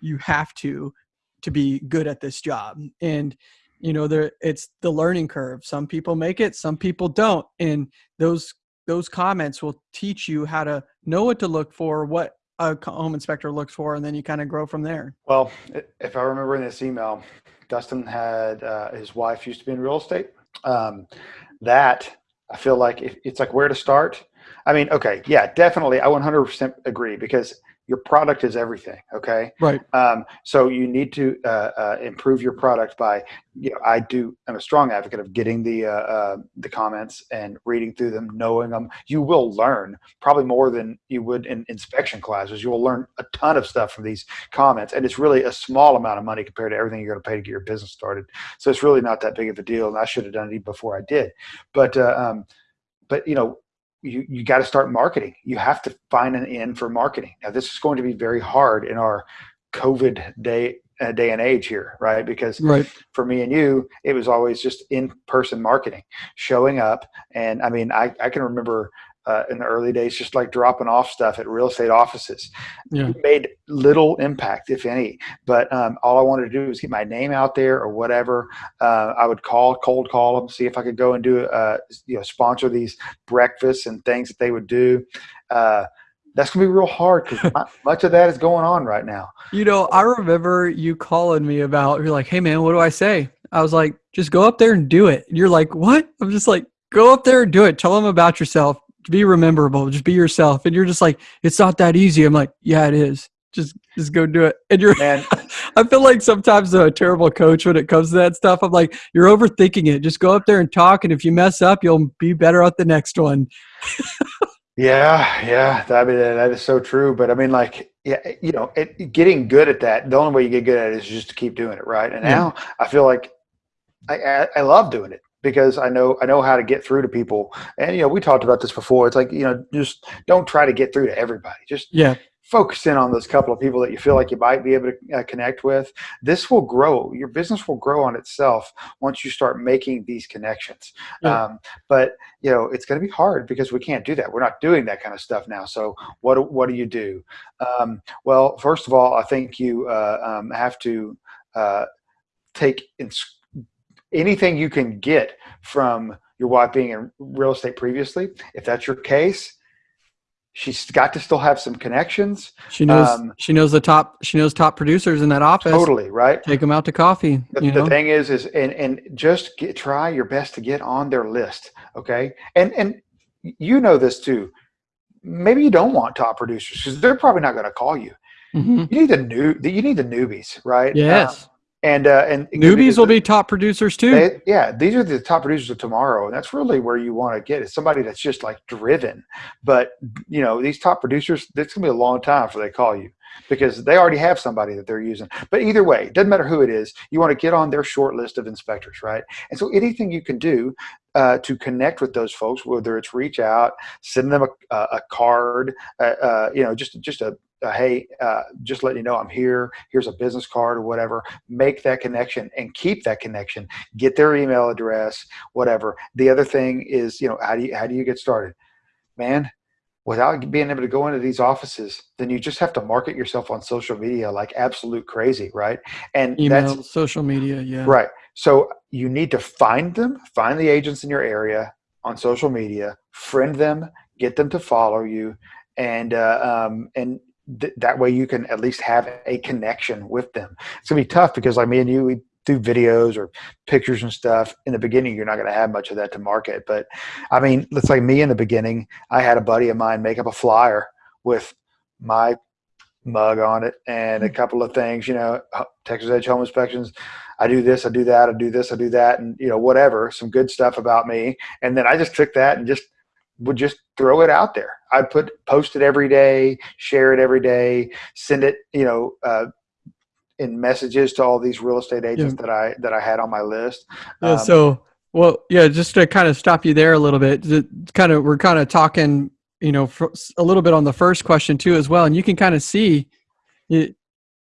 you have to to be good at this job, and you know, there it's the learning curve. Some people make it, some people don't, and those those comments will teach you how to know what to look for, what a home inspector looks for, and then you kind of grow from there. Well, if I remember in this email, Dustin had uh, his wife used to be in real estate. Um, that I feel like it's like where to start. I mean, okay, yeah, definitely. I 100% agree because your product is everything okay? Right. Um, so you need to uh, uh, improve your product by you know i do i'm a strong advocate of getting the uh, uh, the comments and reading through them knowing them you will learn probably more than you would in inspection classes. You will learn a ton of stuff from these comments and it's really a small amount of money compared to everything you're going to pay to get your business started. So it's really not that big of a deal and i should have done it before i did. But uh, um, but you know you, you got to start marketing. You have to find an end for marketing. Now, this is going to be very hard in our COVID day uh, day and age here, right? Because right. for me and you, it was always just in person marketing, showing up. And I mean, I, I can remember uh, in the early days, just like dropping off stuff at real estate offices. Yeah. made little impact, if any. But um, all I wanted to do was get my name out there or whatever. Uh, I would call, cold call them, see if I could go and do, uh, you know, sponsor these breakfasts and things that they would do. Uh, that's gonna be real hard because much of that is going on right now. You know, I remember you calling me about. You're like, "Hey, man, what do I say?" I was like, "Just go up there and do it." And you're like, "What?" I'm just like, "Go up there and do it. Tell them about yourself be rememberable just be yourself. And you're just like it's not that easy. I'm like yeah it is. Just just go do it. And you're Man. i feel like sometimes I'm a terrible coach when it comes to that stuff. I'm like you're overthinking it. Just go up there and talk and if you mess up you'll be better at the next one. Yeah yeah. I mean, that is so true. But i mean like yeah you know it, getting good at that the only way you get good at it is just to keep doing it right? And now i feel like I, I, I love doing it because I know I know how to get through to people. And you know, we talked about this before. It's like you know, just don't try to get through to everybody. Just yeah, focus in on those couple of people that you feel like you might be able to uh, connect with. This will grow. Your business will grow on itself once you start making these connections. Yeah. Um, but you know, it's going to be hard because we can't do that. We're not doing that kind of stuff now. So what what do you do? Um, well, first of all, I think you uh, um, have to uh, take in anything you can get from your wife being in real estate previously. If that's your case, she's got to still have some connections. She knows um, she knows the top she knows top producers in that office. Totally right. Take them out to coffee. The, the thing is, is and and just get, try your best to get on their list. Okay, and and you know this too. Maybe you don't want top producers because they're probably not going to call you. Mm-hmm. You need the new you need the newbies, right? Yes. Um, and uh, and newbies will be top producers too. They, yeah, these are the top producers of tomorrow, and that's really where you want to get is somebody that's just like driven. But you know, these top producers, it's gonna be a long time before they call you because they already have somebody that they're using. But either way, it doesn't matter who it is. You want to get on their short list of inspectors, right? And so anything you can do uh, to connect with those folks, whether it's reach out, send them a, a card, uh, uh, you know, just just a, hey, uh, just letting you know I'm here. Here's a business card or whatever. Make that connection and keep that connection. Get their email address, whatever. The other thing is, you know, how do you how do you get started, man? Without being able to go into these offices, then you just have to market yourself on social media like absolute crazy, right? And email, social media, yeah, right. So you need to find them, find the agents in your area on social media, friend them, get them to follow you, and uh, um, and th- that way you can at least have a connection with them. It's gonna be tough because like me and you, we do videos or pictures and stuff. In the beginning, you're not going to have much of that to market. But I mean, let's say me in the beginning, I had a buddy of mine make up a flyer with my mug on it and a couple of things, you know, Texas Edge Home Inspections. I do this, I do that, I do this, I do that, and you know, whatever, some good stuff about me. And then I just took that and just would just throw it out there. I'd put post it every day, share it every day, send it, you know, uh, in messages to all these real estate agents yeah. that I that I had on my list. Yeah, um, so well, yeah, just to kind of stop you there a little bit, kind of we're kind of talking, you know, a little bit on the first question too as well, and you can kind of see it.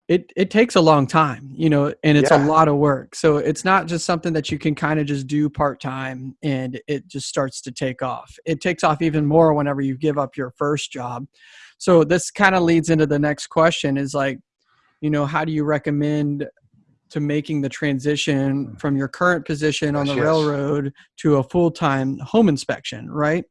It, it takes a long time, you know, and it's yeah. a lot of work. So it's not just something that you can kind of just do part time and it just starts to take off. It takes off even more whenever you give up your first job. So this kind of leads into the next question is like, you know, how do you recommend to making the transition from your current position on the yes. railroad to a full-time home inspection, right?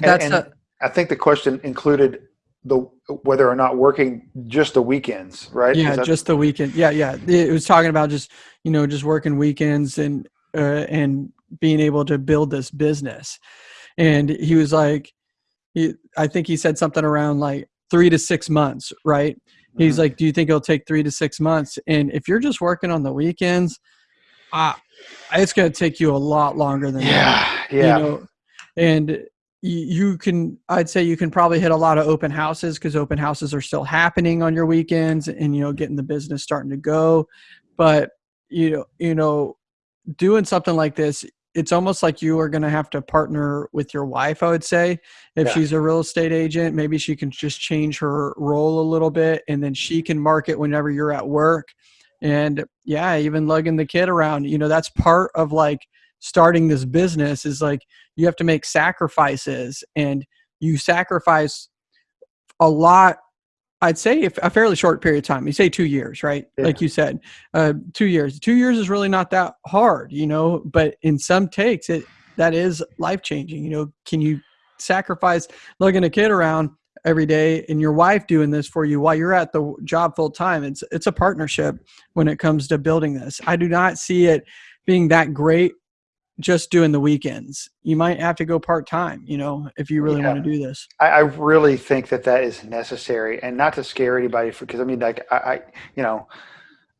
That's and, and a, I think the question included the whether or not working just the weekends, right? Yeah, just the weekend. Yeah, yeah. It was talking about just you know just working weekends and uh, and being able to build this business. And he was like, he, I think he said something around like three to six months, right? He's mm-hmm. like, "Do you think it'll take three to six months?" And if you're just working on the weekends, uh, it's going to take you a lot longer than yeah, that. Yeah, you know? And you can, I'd say, you can probably hit a lot of open houses because open houses are still happening on your weekends, and you know, getting the business starting to go. But you know, you know, doing something like this, it's almost like you are going to have to partner with your wife i would say if yeah. she's a real estate agent maybe she can just change her role a little bit and then she can market whenever you're at work and yeah even lugging the kid around you know that's part of like starting this business is like you have to make sacrifices and you sacrifice a lot I'd say a fairly short period of time. You say two years, right? Yeah. Like you said, uh, two years. Two years is really not that hard, you know. But in some takes, it that is life changing. You know, can you sacrifice lugging a kid around every day and your wife doing this for you while you're at the job full time? It's it's a partnership when it comes to building this. I do not see it being that great just doing the weekends. You might have to go part time, you know, if you really yeah. want to do this. I, I, really think that that is necessary, and not to scare anybody, because I mean, like I, I you know,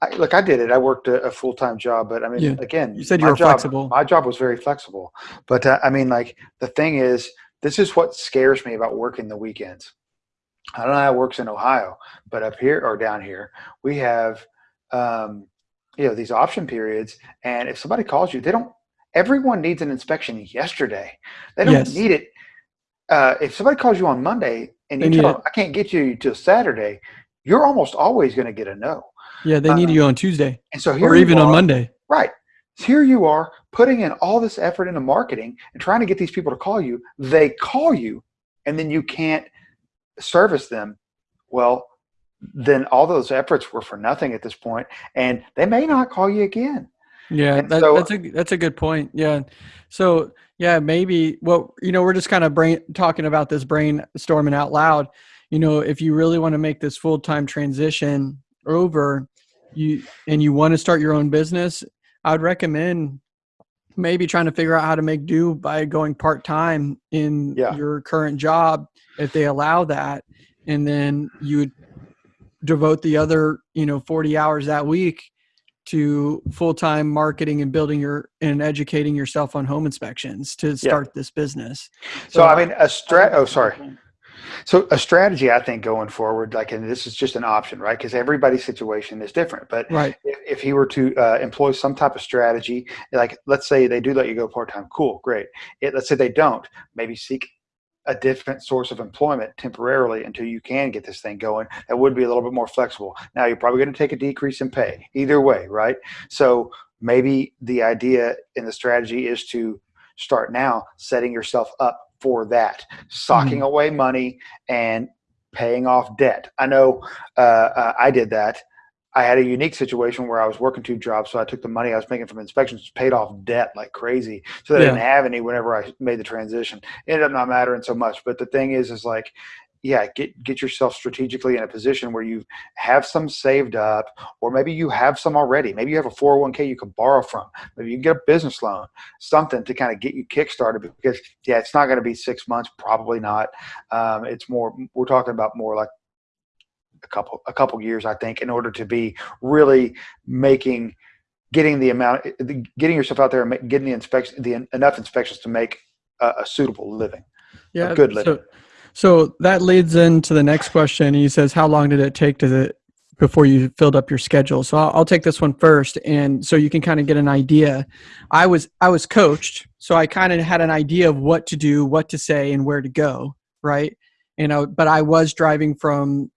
I, look, I did it. I worked a, a full time job, but I mean, yeah. again, you said you were job, flexible. My job was very flexible, but uh, I mean, like the thing is, this is what scares me about working the weekends. I don't know how it works in Ohio, but up here or down here, we have. Um, you know these option periods and if somebody calls you they don't everyone needs an inspection yesterday. They don't yes. need it. Uh, if somebody calls you on Monday and you tell them, I can't get you till Saturday, you're almost always going to get a no. Yeah, they need uh, you on Tuesday. And so here or even are, on Monday. Right. Here you are putting in all this effort into marketing and trying to get these people to call you. They call you and then you can't service them. Well, then all those efforts were for nothing at this point, and they may not call you again. Yeah, that, so, that's a that's a good point. Yeah, so yeah, maybe well, you know, we're just kind of brain talking about this brainstorming out loud. You know, if you really want to make this full time transition over, you and you want to start your own business, I'd recommend maybe trying to figure out how to make do by going part time in yeah. your current job if they allow that, and then you would devote the other you know 40 hours that week to full-time marketing and building your and educating yourself on home inspections to start yeah. this business. So, so, I mean a strat oh sorry. So a strategy I think going forward, like and this is just an option, right? Because everybody's situation is different. But right. if, if he were to uh, employ some type of strategy, like let's say they do let you go part time, cool, great. It, let's say they don't, maybe seek a different source of employment temporarily until you can get this thing going that would be a little bit more flexible. Now you're probably going to take a decrease in pay either way right? So maybe the idea in the strategy is to start now setting yourself up for that socking mm-hmm. away money and paying off debt. I know uh, uh, i did that I had a unique situation where I was working two jobs, so I took the money I was making from inspections, paid off debt like crazy, so that I didn't have any whenever I made the transition. It ended up not mattering so much, but the thing is, is like, yeah, get get yourself strategically in a position where you have some saved up, or maybe you have some already. Maybe you have a 401k you can borrow from. Maybe you can get a business loan, something to kind of get you kickstarted. Because yeah, it's not going to be six months, probably not. Um, it's more. We're talking about more like a couple a couple years, I think, in order to be really making getting the amount getting yourself out there and getting the inspection the enough inspections to make a, a suitable living yeah good living. so, so that leads into the next question. He says how long did it take to the before you filled up your schedule? So I'll, I'll take this one first and so you can kind of get an idea. I was i was coached so i kind of had an idea of what to do what to say and where to go right? You know but i was driving from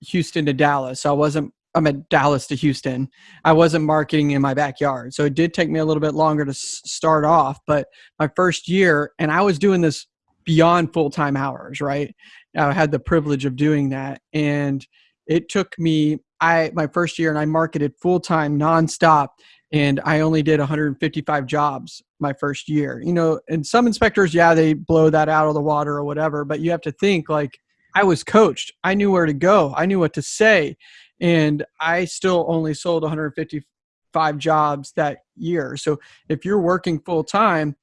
Houston to Dallas. So I wasn't I'm at Dallas to Houston. I wasn't marketing in my backyard. So it did take me a little bit longer to s- start off, but my first year and I was doing this beyond full-time hours, right? I had the privilege of doing that and it took me I my first year and I marketed full-time nonstop and I only did 155 jobs my first year. You know, and some inspectors yeah, they blow that out of the water or whatever, but you have to think like I was coached. I knew where to go. I knew what to say. And I still only sold 155 jobs that year. So if you're working full time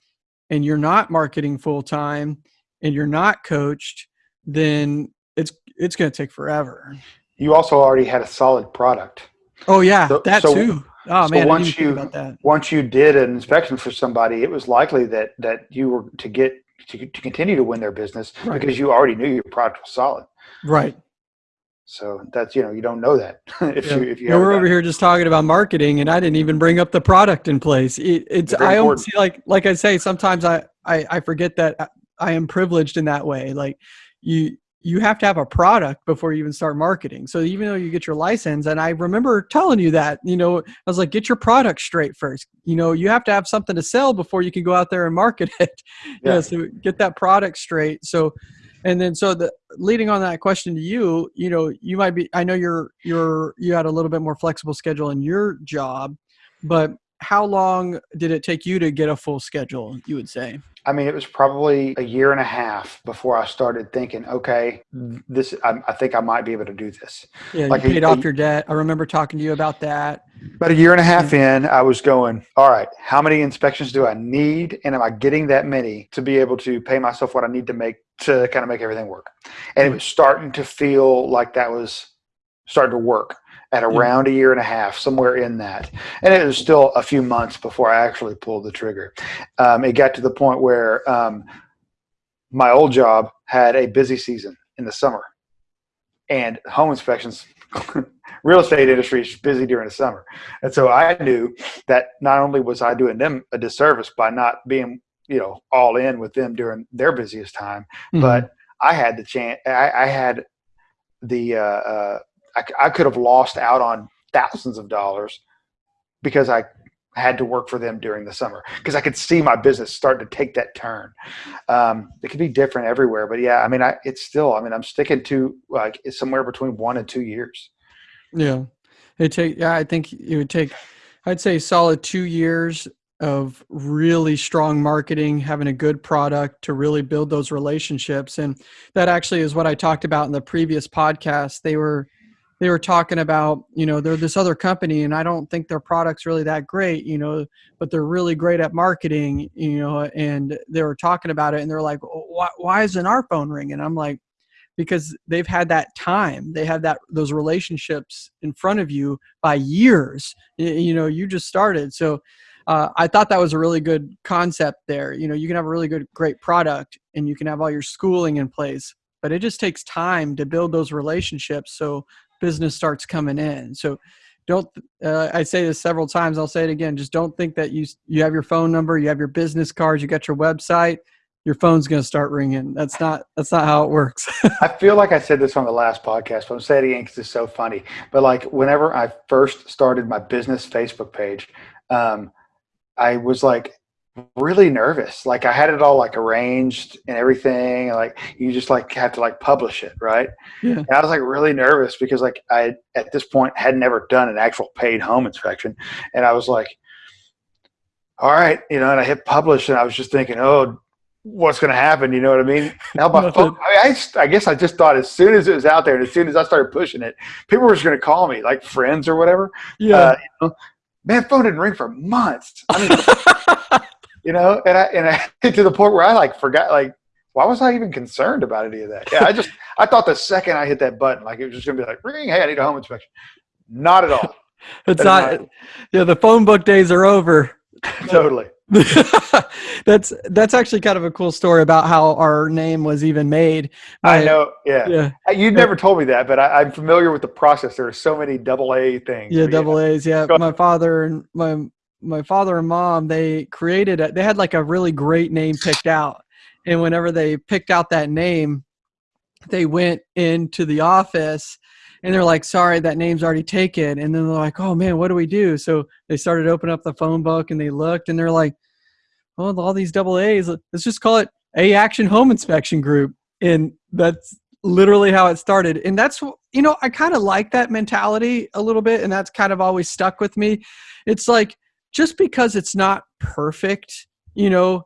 and you're not marketing full time and you're not coached, then it's it's going to take forever. You also already had a solid product. Oh yeah, so, that so, too. Oh so man, once you once you did an inspection for somebody, it was likely that that you were to get to, to continue to win their business right. because you already knew your product was solid. Right. So that's you know you don't know that if yeah. you if you. we're over here just talking about marketing, and I didn't even bring up the product in place. It, it's, I almost see like like I say sometimes I, I I forget that I am privileged in that way. Like you you have to have a product before you even start marketing. So even though you get your license, and I remember telling you that, you know, I was like, get your product straight first. You know, you have to have something to sell before you can go out there and market it. Yeah. so get that product straight. So, and then so the leading on that question to you, you know, you might be. I know you're you're you had a little bit more flexible schedule in your job, but how long did it take you to get a full schedule? You would say. I mean, it was probably a year and a half before I started thinking, okay, this, I, I think I might be able to do this. Yeah, like you paid a, off your debt. I remember talking to you about that. About a year and a half in, I was going, all right, how many inspections do I need? And am I getting that many to be able to pay myself what I need to make to kind of make everything work? And it was starting to feel like that was starting to work at around a year and a half, somewhere in that. And it was still a few months before I actually pulled the trigger. Um, it got to the point where um, my old job had a busy season in the summer, and home inspections. real estate industry is busy during the summer. And so I knew that not only was I doing them a disservice by not being, you know, all in with them during their busiest time, mm-hmm. but I had the chance, I, I had the, uh, uh, I, I could have lost out on thousands of dollars because I had to work for them during the summer because I could see my business start to take that turn. Um, it could be different everywhere, but yeah, I mean, I, it's still, I mean, I'm sticking to like it's somewhere between one and two years. Yeah. It take, yeah, I think it would take, I'd say solid two years of really strong marketing, having a good product to really build those relationships. And that actually is what I talked about in the previous podcast. They were, they were talking about you know they're this other company and i don't think their product's really that great you know but they're really great at marketing you know and they were talking about it and they're like why, why isn't our phone ringing? I'm like because they've had that time. They have that those relationships in front of you by years you, know you just started. So uh, i thought that was a really good concept there. You know you can have a really good great product and you can have all your schooling in place but it just takes time to build those relationships. So business starts coming in. So don't uh, I say this several times, I'll say it again, just don't think that you you have your phone number, you have your business cards, you got your website, your phone's going to start ringing. That's not that's not how it works. I feel like I said this on the last podcast, but I'm saying it again because it's so funny. But like whenever I first started my business Facebook page, um, I was like, really nervous. Like I had it all like arranged and everything. And like you just like have to like publish it, right? Yeah. And I was like really nervous because like I at this point had never done an actual paid home inspection, and I was like, all right, you know, and I hit publish, and I was just thinking, oh, what's going to happen? You know what I mean? Now my phone, I, mean, I, I, guess I just thought as soon as it was out there, and as soon as I started pushing it, people were just going to call me, like friends or whatever. Yeah. Uh, you know, man, phone didn't ring for months. I mean, you know, and I and I to the point where I like forgot like why was I even concerned about any of that? Yeah, I just I thought the second I hit that button, like it was just gonna be like ring, hey, I need a home inspection. Not at all. it's not, not. Yeah, the phone book days are over. totally. that's that's actually kind of a cool story about how our name was even made. I, I know, yeah. Yeah. Uh, you never told me that, but I, am familiar with the process. There are so many double A things. Yeah, double A's. Yeah, my father and my my father and mom they created. They had like a really great name picked out, and whenever they picked out that name, they went into the office and they're like, sorry, that name's already taken. And then they're like, oh man, what do we do? So they started opening up the phone book and they looked and they're like, well, all these double A's, let's just call it A Action Home Inspection Group. And that's literally how it started. And that's, you know, I kind of like that mentality a little bit. And that's kind of always stuck with me. It's like, just because it's not perfect, you know,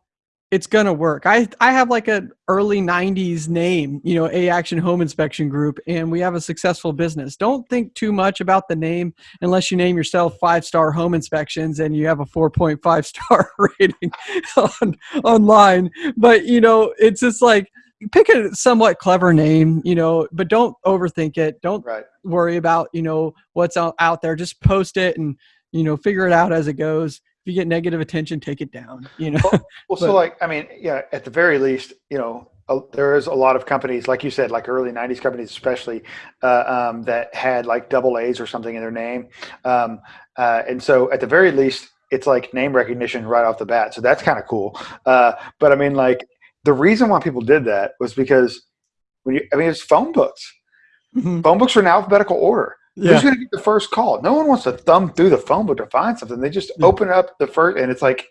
it's gonna work. I I have like an early '90s name, you know, A Action Home Inspection Group, and we have a successful business. Don't think too much about the name unless you name yourself Five Star Home Inspections and you have a 4.5 star rating on, online. But you know, it's just like pick a somewhat clever name, you know, but don't overthink it. Don't right. worry about you know what's out, out there. Just post it and you know figure it out as it goes If you get negative attention, take it down. You know. Well, well but, so like I mean, yeah, at the very least, you know, uh, there is a lot of companies, like you said, like early '90s companies, especially uh, um, that had like double A's or something in their name, um, uh, and so at the very least, it's like name recognition right off the bat. So that's kind of cool. Uh, but I mean, like the reason why people did that was because when you, I mean, it's phone books. Mm-hmm. Phone books are in alphabetical order. Yeah. Who's going to get the first call? No one wants to thumb through the phone book to find something. They just yeah. open up the first, and it's like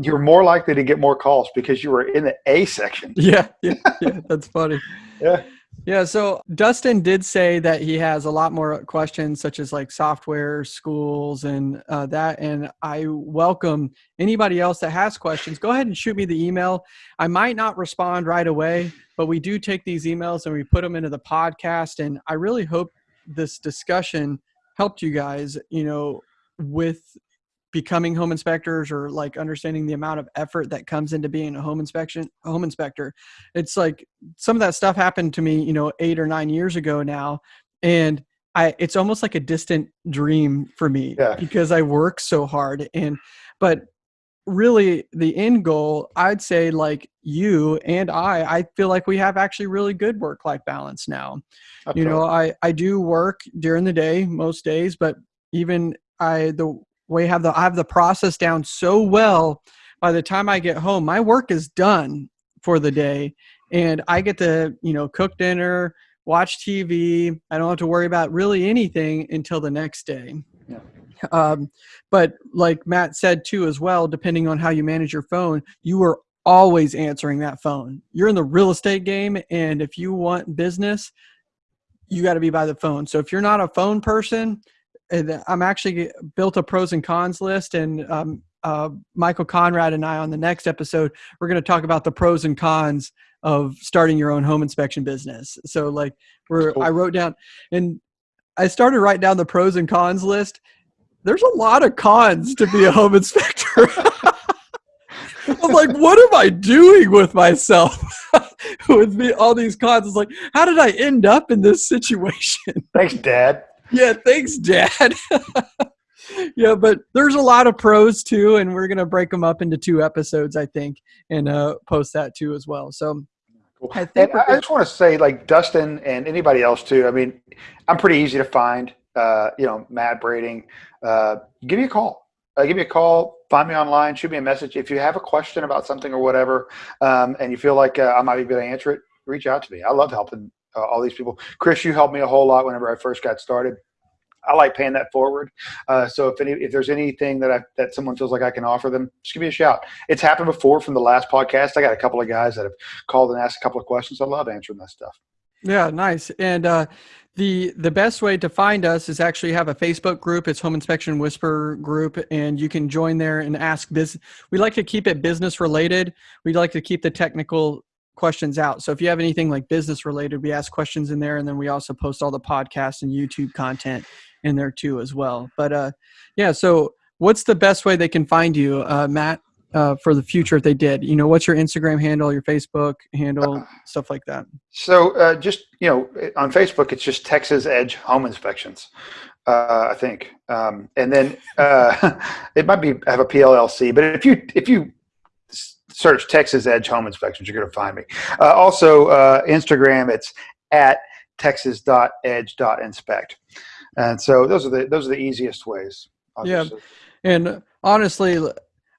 you're more likely to get more calls because you were in the A section. Yeah, yeah, yeah that's funny. yeah. Yeah, so Dustin did say that he has a lot more questions, such as like software, schools, and uh, that. And I welcome anybody else that has questions. Go ahead and shoot me the email. I might not respond right away, but we do take these emails and we put them into the podcast. And I really hope this discussion helped you guys, you know, with becoming home inspectors or like understanding the amount of effort that comes into being a home inspection a home inspector it's like some of that stuff happened to me you know eight or nine years ago now and i it's almost like a distant dream for me yeah. because i work so hard and but really the end goal i'd say like you and i i feel like we have actually really good work life balance now. You know i i do work during the day most days but even i the way I have the i have the process down so well by the time i get home my work is done for the day. And i get to you know cook dinner watch tv i don't have to worry about really anything until the next day. Yeah. Um, but like Matt said too, as well, depending on how you manage your phone, you are always answering that phone. You're in the real estate game, and if you want business, you got to be by the phone. So if you're not a phone person, I'm actually built a pros and cons list, and um, uh, Michael Conrad and I on the next episode, we're going to talk about the pros and cons of starting your own home inspection business. So like, we're cool. I wrote down, and I started writing down the pros and cons list, there's a lot of cons to be a home inspector. I'm like, what am I doing with myself? with me, all these cons. It's like, how did I end up in this situation? Thanks, Dad. Yeah, thanks, Dad. yeah, but there's a lot of pros too, and we're gonna break them up into two episodes, I think, and uh, post that too as well. So Cool. I, think I just want to say, like Dustin and anybody else too. I mean, I'm pretty easy to find. Uh, you know, Matt Brading, uh, give me a call. Uh, give me a call. Find me online. Shoot me a message if you have a question about something or whatever, um, and you feel like uh, I might be able to answer it. Reach out to me. I love helping uh, all these people. Chris, you helped me a whole lot whenever I first got started. I like paying that forward. Uh, so if any, if there's anything that I, that someone feels like I can offer them, just give me a shout. It's happened before from the last podcast. I got a couple of guys that have called and asked a couple of questions. I love answering that stuff. Yeah, nice. And uh, the the best way to find us is actually have a Facebook group. It's Home Inspection Whisper group, and you can join there and ask this. We like to keep it business related. We like to keep the technical questions out. So if you have anything like business related, we ask questions in there, and then we also post all the podcasts and YouTube content in there too as well. But uh, yeah, so what's the best way they can find you, uh, Matt, uh, for the future if they did? You know, what's your Instagram handle, your Facebook handle, stuff like that? So uh, just you know, on Facebook, it's just Texas Edge Home Inspections. Uh, I think, um, and then uh, it might be have a PLLC. But if you if you search Texas Edge Home Inspections, you're going to find me. Uh, also, uh, Instagram, it's at texas.edge.inspect. And so those are the those are the easiest ways. Obviously. Yeah, and honestly,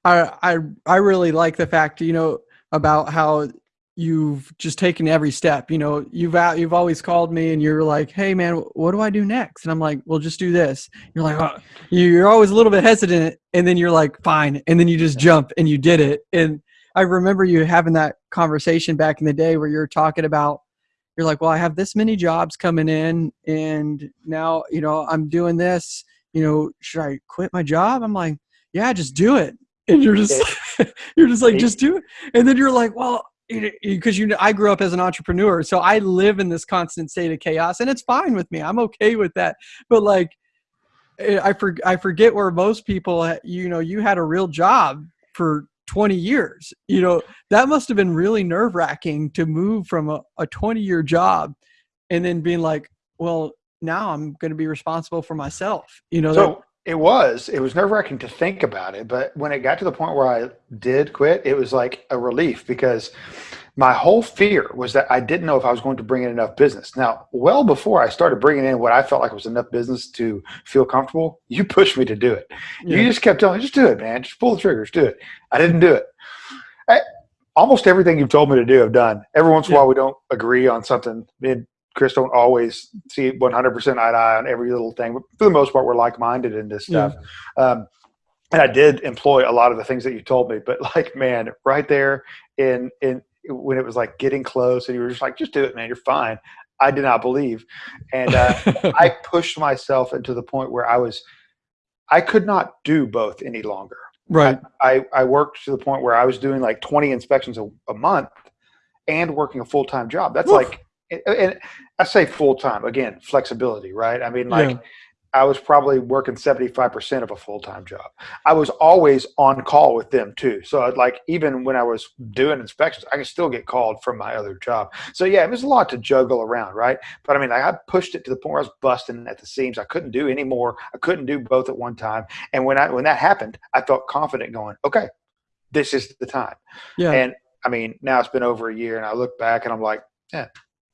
I I I really like the fact you know about how you've just taken every step. You know, you've out, you've always called me and you're like, "Hey, man, what do I do next?" And I'm like, "Well, just do this." You're like, oh. "You're always a little bit hesitant," and then you're like, "Fine," and then you just jump and you did it. And I remember you having that conversation back in the day where you're talking about you're like, well, I have this many jobs coming in, and now you know I'm doing this. You know, should I quit my job? I'm like, yeah, just do it. And you're just you're just like, just do it. And then you're like, well, because you know, I grew up as an entrepreneur, so I live in this constant state of chaos, and it's fine with me. I'm okay with that. But like, eh, I for, I forget where most people, you know, you had a real job for 20 years. You know, that must have been really nerve wracking to move from a, a 20 year job and then being like, well, now I'm going to be responsible for myself. You know, so that, it was, it was nerve wracking to think about it. But when it got to the point where I did quit, it was like a relief because my whole fear was that I didn't know if I was going to bring in enough business. Now, well before I started bringing in what I felt like was enough business to feel comfortable, you pushed me to do it. Yeah. You just kept telling me, just do it, man. Just pull the triggers, do it. I didn't do it. I, almost everything you've told me to do, I've done. Every once in a while, we don't agree on something. Chris don't always see 100% eye to eye on every little thing, but for the most part, we're like minded in this stuff. Yeah. Um, and I did employ a lot of the things that you told me, but like, man, right there in in when it was like getting close and you were just like, just do it, man. You're fine. I did not believe. And uh, I pushed myself into the point where I was, I could not do both any longer. Right. I, I, I worked to the point where I was doing like 20 inspections a, a month and working a full-time job. That's Oof. like, and I say full-time again, flexibility, right? I mean, like, yeah. I was probably working 75% of a full-time job. I was always on call with them too. So I'd like even when I was doing inspections, I could still get called from my other job. So yeah, it was a lot to juggle around, right? But I mean, I pushed it to the point where I was busting at the seams. I couldn't do any more. I couldn't do both at one time. And when I when that happened, I felt confident going, okay, this is the time. Yeah. And I mean, now it's been over a year and I look back and I'm like, yeah,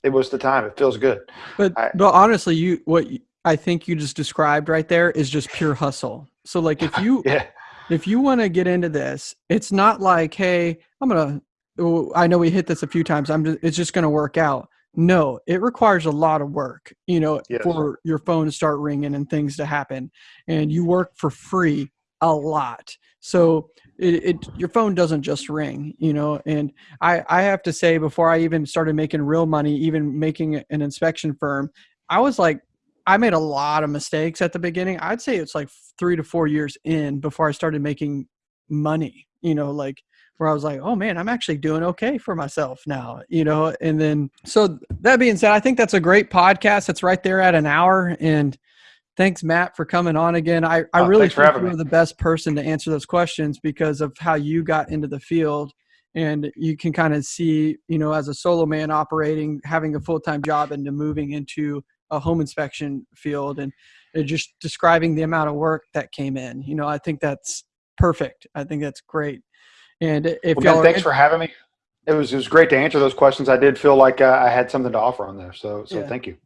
it was the time. It feels good. But I, but honestly, you what I think you just described right there is just pure hustle. So like if you yeah. if you want to get into this, it's not like, hey, I'm gonna. Oh, I know we hit this a few times. I'm just, it's just gonna work out. No, it requires a lot of work, you know, yes. for your phone to start ringing and things to happen, and you work for free a lot. So it, it, your phone doesn't just ring, you know. And I I have to say before I even started making real money, even making an inspection firm, I was like I made a lot of mistakes at the beginning. I'd say it's like three to four years in before I started making money, you know, like where I was like, oh man, I'm actually doing okay for myself now, you know? And then, so that being said, I think that's a great podcast. It's right there at an hour. And thanks, Matt, for coming on again. I, I oh, really think you're the best person to answer those questions because of how you got into the field. And you can kind of see, you know, as a solo man operating, having a full time job, and moving into a home inspection field and just describing the amount of work that came in. You know, I think that's perfect. I think that's great. And if well, thanks for having me. It was it was great to answer those questions. I did feel like uh, I had something to offer on there. So so yeah. thank you.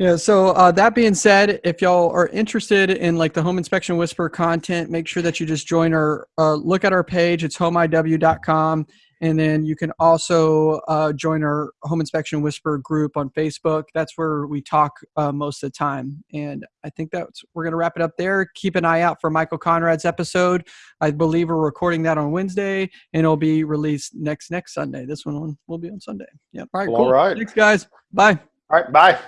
Yeah. So uh, that being said, if y'all are interested in like the home inspection whisper content, make sure that you just join our uh, look at our page. It's homeiw.com And then you can also uh, join our Home Inspection Whisper group on Facebook. That's where we talk uh, most of the time. And I think that's we're going to wrap it up there. Keep an eye out for Michael Conrad's episode. I believe we're recording that on Wednesday, and it'll be released next next Sunday. This one will be on Sunday. Yep. All right. Well, cool. all right. Thanks, guys. Bye. All right. Bye.